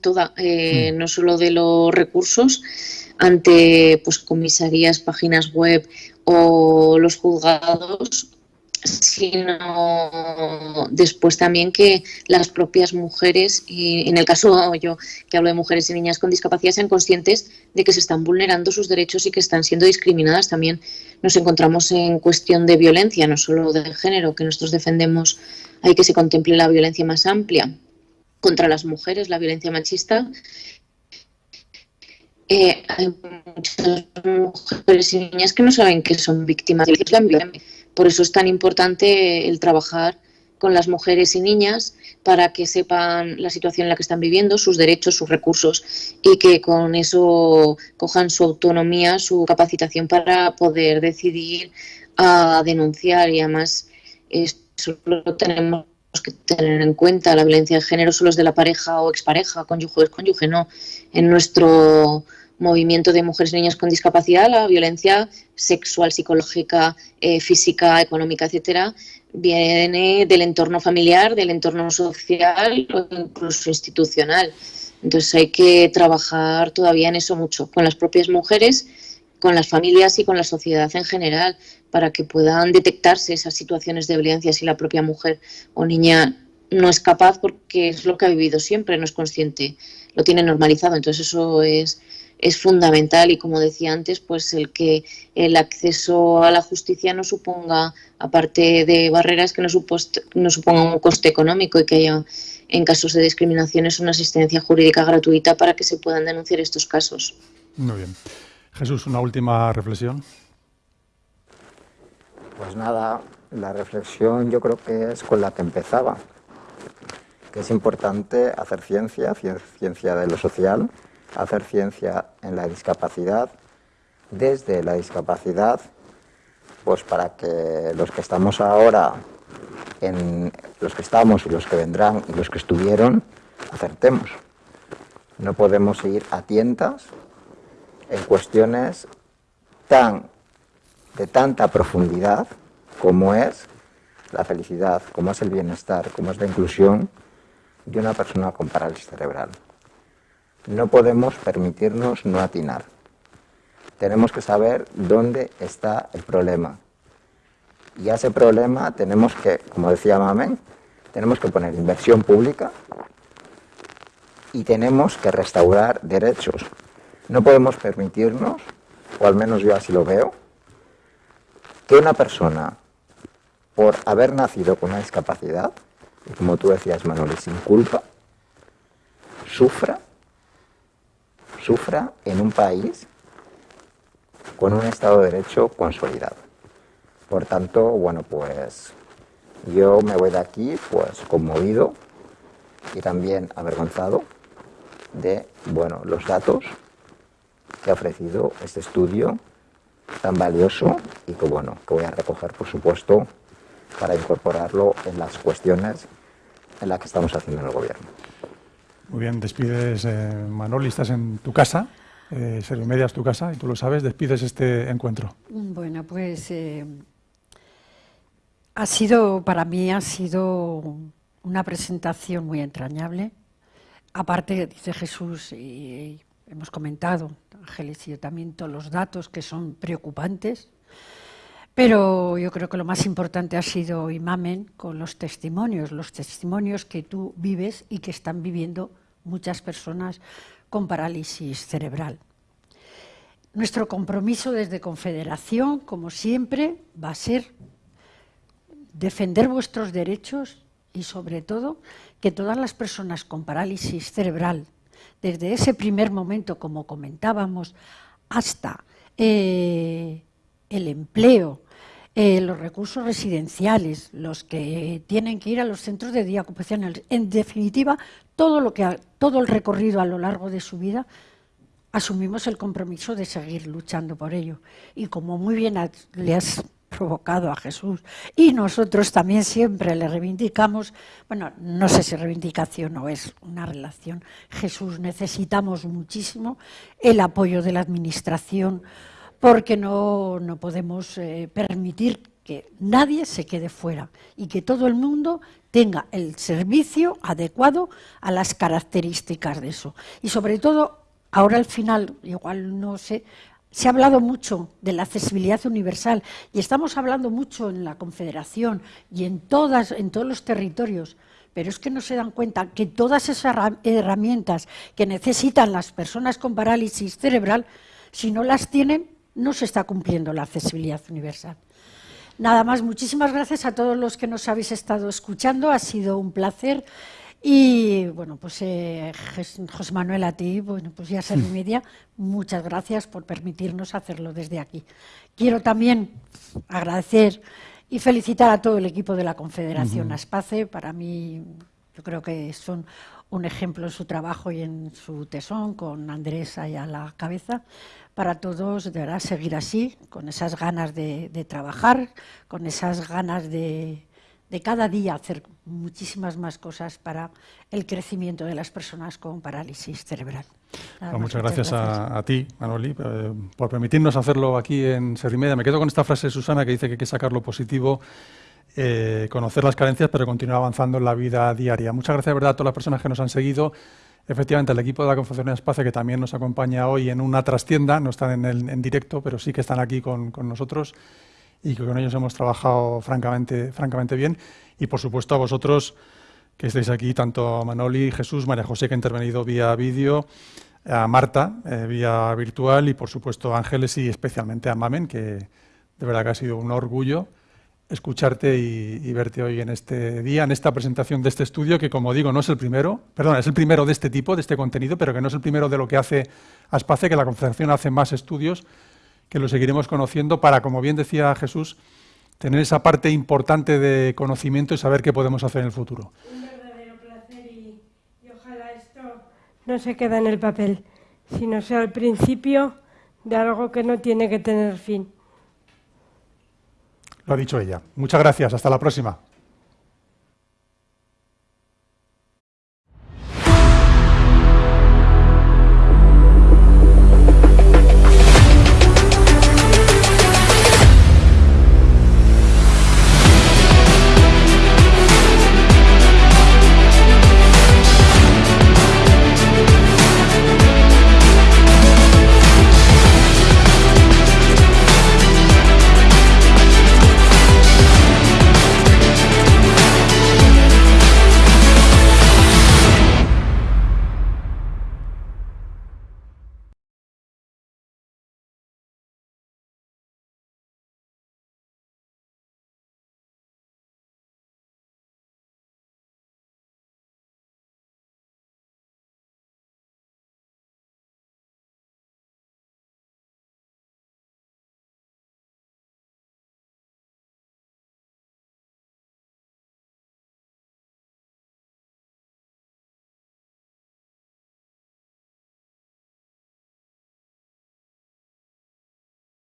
F: toda, eh, no solo de los recursos ante pues comisarías, páginas web o los juzgados, sino después también que las propias mujeres, y en el caso yo que hablo de mujeres y niñas con discapacidad, sean conscientes de que se están vulnerando sus derechos y que están siendo discriminadas. También nos encontramos en cuestión de violencia, no solo de género, que nosotros defendemos, hay que se contemple la violencia más amplia contra las mujeres, la violencia machista. Eh, hay muchas mujeres y niñas que no saben que son víctimas de violencia por eso es tan importante el trabajar con las mujeres y niñas para que sepan la situación en la que están viviendo, sus derechos, sus recursos y que con eso cojan su autonomía, su capacitación para poder decidir a denunciar y además eso lo tenemos que tener en cuenta. La violencia de género solo es de la pareja o expareja, cónyuge o cónyuge, no. En nuestro movimiento de mujeres y niños con discapacidad, la violencia sexual, psicológica, eh, física, económica, etcétera, viene del entorno familiar, del entorno social o incluso institucional. Entonces hay que trabajar todavía en eso mucho, con las propias mujeres, con las familias y con la sociedad en general, para que puedan detectarse esas situaciones de violencia si la propia mujer o niña no es capaz porque es lo que ha vivido siempre, no es consciente, lo tiene normalizado. Entonces eso es es fundamental y como decía antes, pues el que el acceso a la justicia no suponga, aparte de barreras, que no, no suponga un coste económico y que haya en casos de discriminaciones una asistencia jurídica gratuita para que se puedan denunciar estos casos.
A: Muy bien. Jesús, una última reflexión.
C: Pues nada, la reflexión yo creo que es con la que empezaba, que es importante hacer ciencia, ciencia de lo social, hacer ciencia en la discapacidad, desde la discapacidad, pues para que los que estamos ahora, en los que estamos y los que vendrán y los que estuvieron, acertemos. No podemos ir a tientas en cuestiones tan de tanta profundidad como es la felicidad, como es el bienestar, como es la inclusión de una persona con parálisis cerebral. No podemos permitirnos no atinar. Tenemos que saber dónde está el problema. Y a ese problema tenemos que, como decía Mamen, tenemos que poner inversión pública y tenemos que restaurar derechos. No podemos permitirnos, o al menos yo así lo veo, que una persona, por haber nacido con una discapacidad, y como tú decías, Manuel, sin culpa, sufra sufra en un país con un Estado de Derecho consolidado. Por tanto, bueno, pues yo me voy de aquí pues conmovido y también avergonzado de, bueno, los datos que ha ofrecido este estudio tan valioso y que, bueno, que voy a recoger, por supuesto, para incorporarlo en las cuestiones en las que estamos haciendo en el gobierno.
A: Muy bien, despides, eh, Manoli, estás en tu casa, eh, Media es tu casa y tú lo sabes, despides este encuentro.
B: Bueno, pues eh, ha sido, para mí ha sido una presentación muy entrañable. Aparte, dice Jesús, y hemos comentado, Ángeles y yo también, todos los datos que son preocupantes, pero yo creo que lo más importante ha sido Imamen con los testimonios, los testimonios que tú vives y que están viviendo muchas personas con parálisis cerebral. Nuestro compromiso desde Confederación, como siempre, va a ser defender vuestros derechos y sobre todo que todas las personas con parálisis cerebral, desde ese primer momento, como comentábamos, hasta eh, el empleo, eh, los recursos residenciales, los que tienen que ir a los centros de día ocupacional, en definitiva, todo, lo que todo el recorrido a lo largo de su vida, asumimos el compromiso de seguir luchando por ello. Y como muy bien le has provocado a Jesús y nosotros también siempre le reivindicamos, bueno, no sé si reivindicación o es una relación, Jesús, necesitamos muchísimo el apoyo de la Administración porque no, no podemos eh, permitir que nadie se quede fuera y que todo el mundo tenga el servicio adecuado a las características de eso. Y sobre todo, ahora al final, igual no sé, se ha hablado mucho de la accesibilidad universal y estamos hablando mucho en la Confederación y en, todas, en todos los territorios, pero es que no se dan cuenta que todas esas herramientas que necesitan las personas con parálisis cerebral, si no las tienen, no se está cumpliendo la accesibilidad universal. Nada más, muchísimas gracias a todos los que nos habéis estado escuchando, ha sido un placer. Y bueno, pues eh, José Manuel, a ti, bueno, pues ya ser <laughs> media, muchas gracias por permitirnos hacerlo desde aquí. Quiero también agradecer y felicitar a todo el equipo de la Confederación Aspace. Para mí, yo creo que son un ejemplo en su trabajo y en su tesón, con Andrés ahí a la cabeza para todos deberá seguir así, con esas ganas de, trabajar, con esas ganas de, cada día hacer muchísimas más cosas para el crecimiento de las personas con parálisis cerebral.
A: Pues muchas, gracias, A, ti, Manoli, eh, por permitirnos hacerlo aquí en Servimedia. Me quedo con esta frase de Susana que dice que hay que sacar lo positivo, eh, conocer las carencias, pero continuar avanzando en la vida diaria. Muchas gracias, de verdad, a todas las personas que nos han seguido. Efectivamente, el equipo de la Confederación Espacio, que también nos acompaña hoy en una trastienda, no están en, en directo, pero sí que están aquí con, con, nosotros y que con ellos hemos trabajado francamente, francamente bien. Y, por supuesto, a vosotros que estáis aquí, tanto Manoli, Jesús, María José, que ha intervenido vía vídeo, a Marta, eh, vía virtual, y, por supuesto, a Ángeles y especialmente a Mamen, que de verdad que ha sido un orgullo escucharte y, verte hoy en este día, en esta presentación de este estudio, que como digo, no es el primero, perdón, es el primero de este tipo, de este contenido, pero que no es el primero de lo que hace Aspace, que la Confederación hace más estudios, que lo seguiremos conociendo para, como bien decía Jesús, tener esa parte importante de conocimiento y saber qué podemos hacer en el futuro.
E: Un verdadero placer y, y ojalá esto no se quede en el papel, sino sea el principio de algo que no tiene que tener fin.
A: Lo ha dicho ella. Muchas gracias. Hasta la próxima.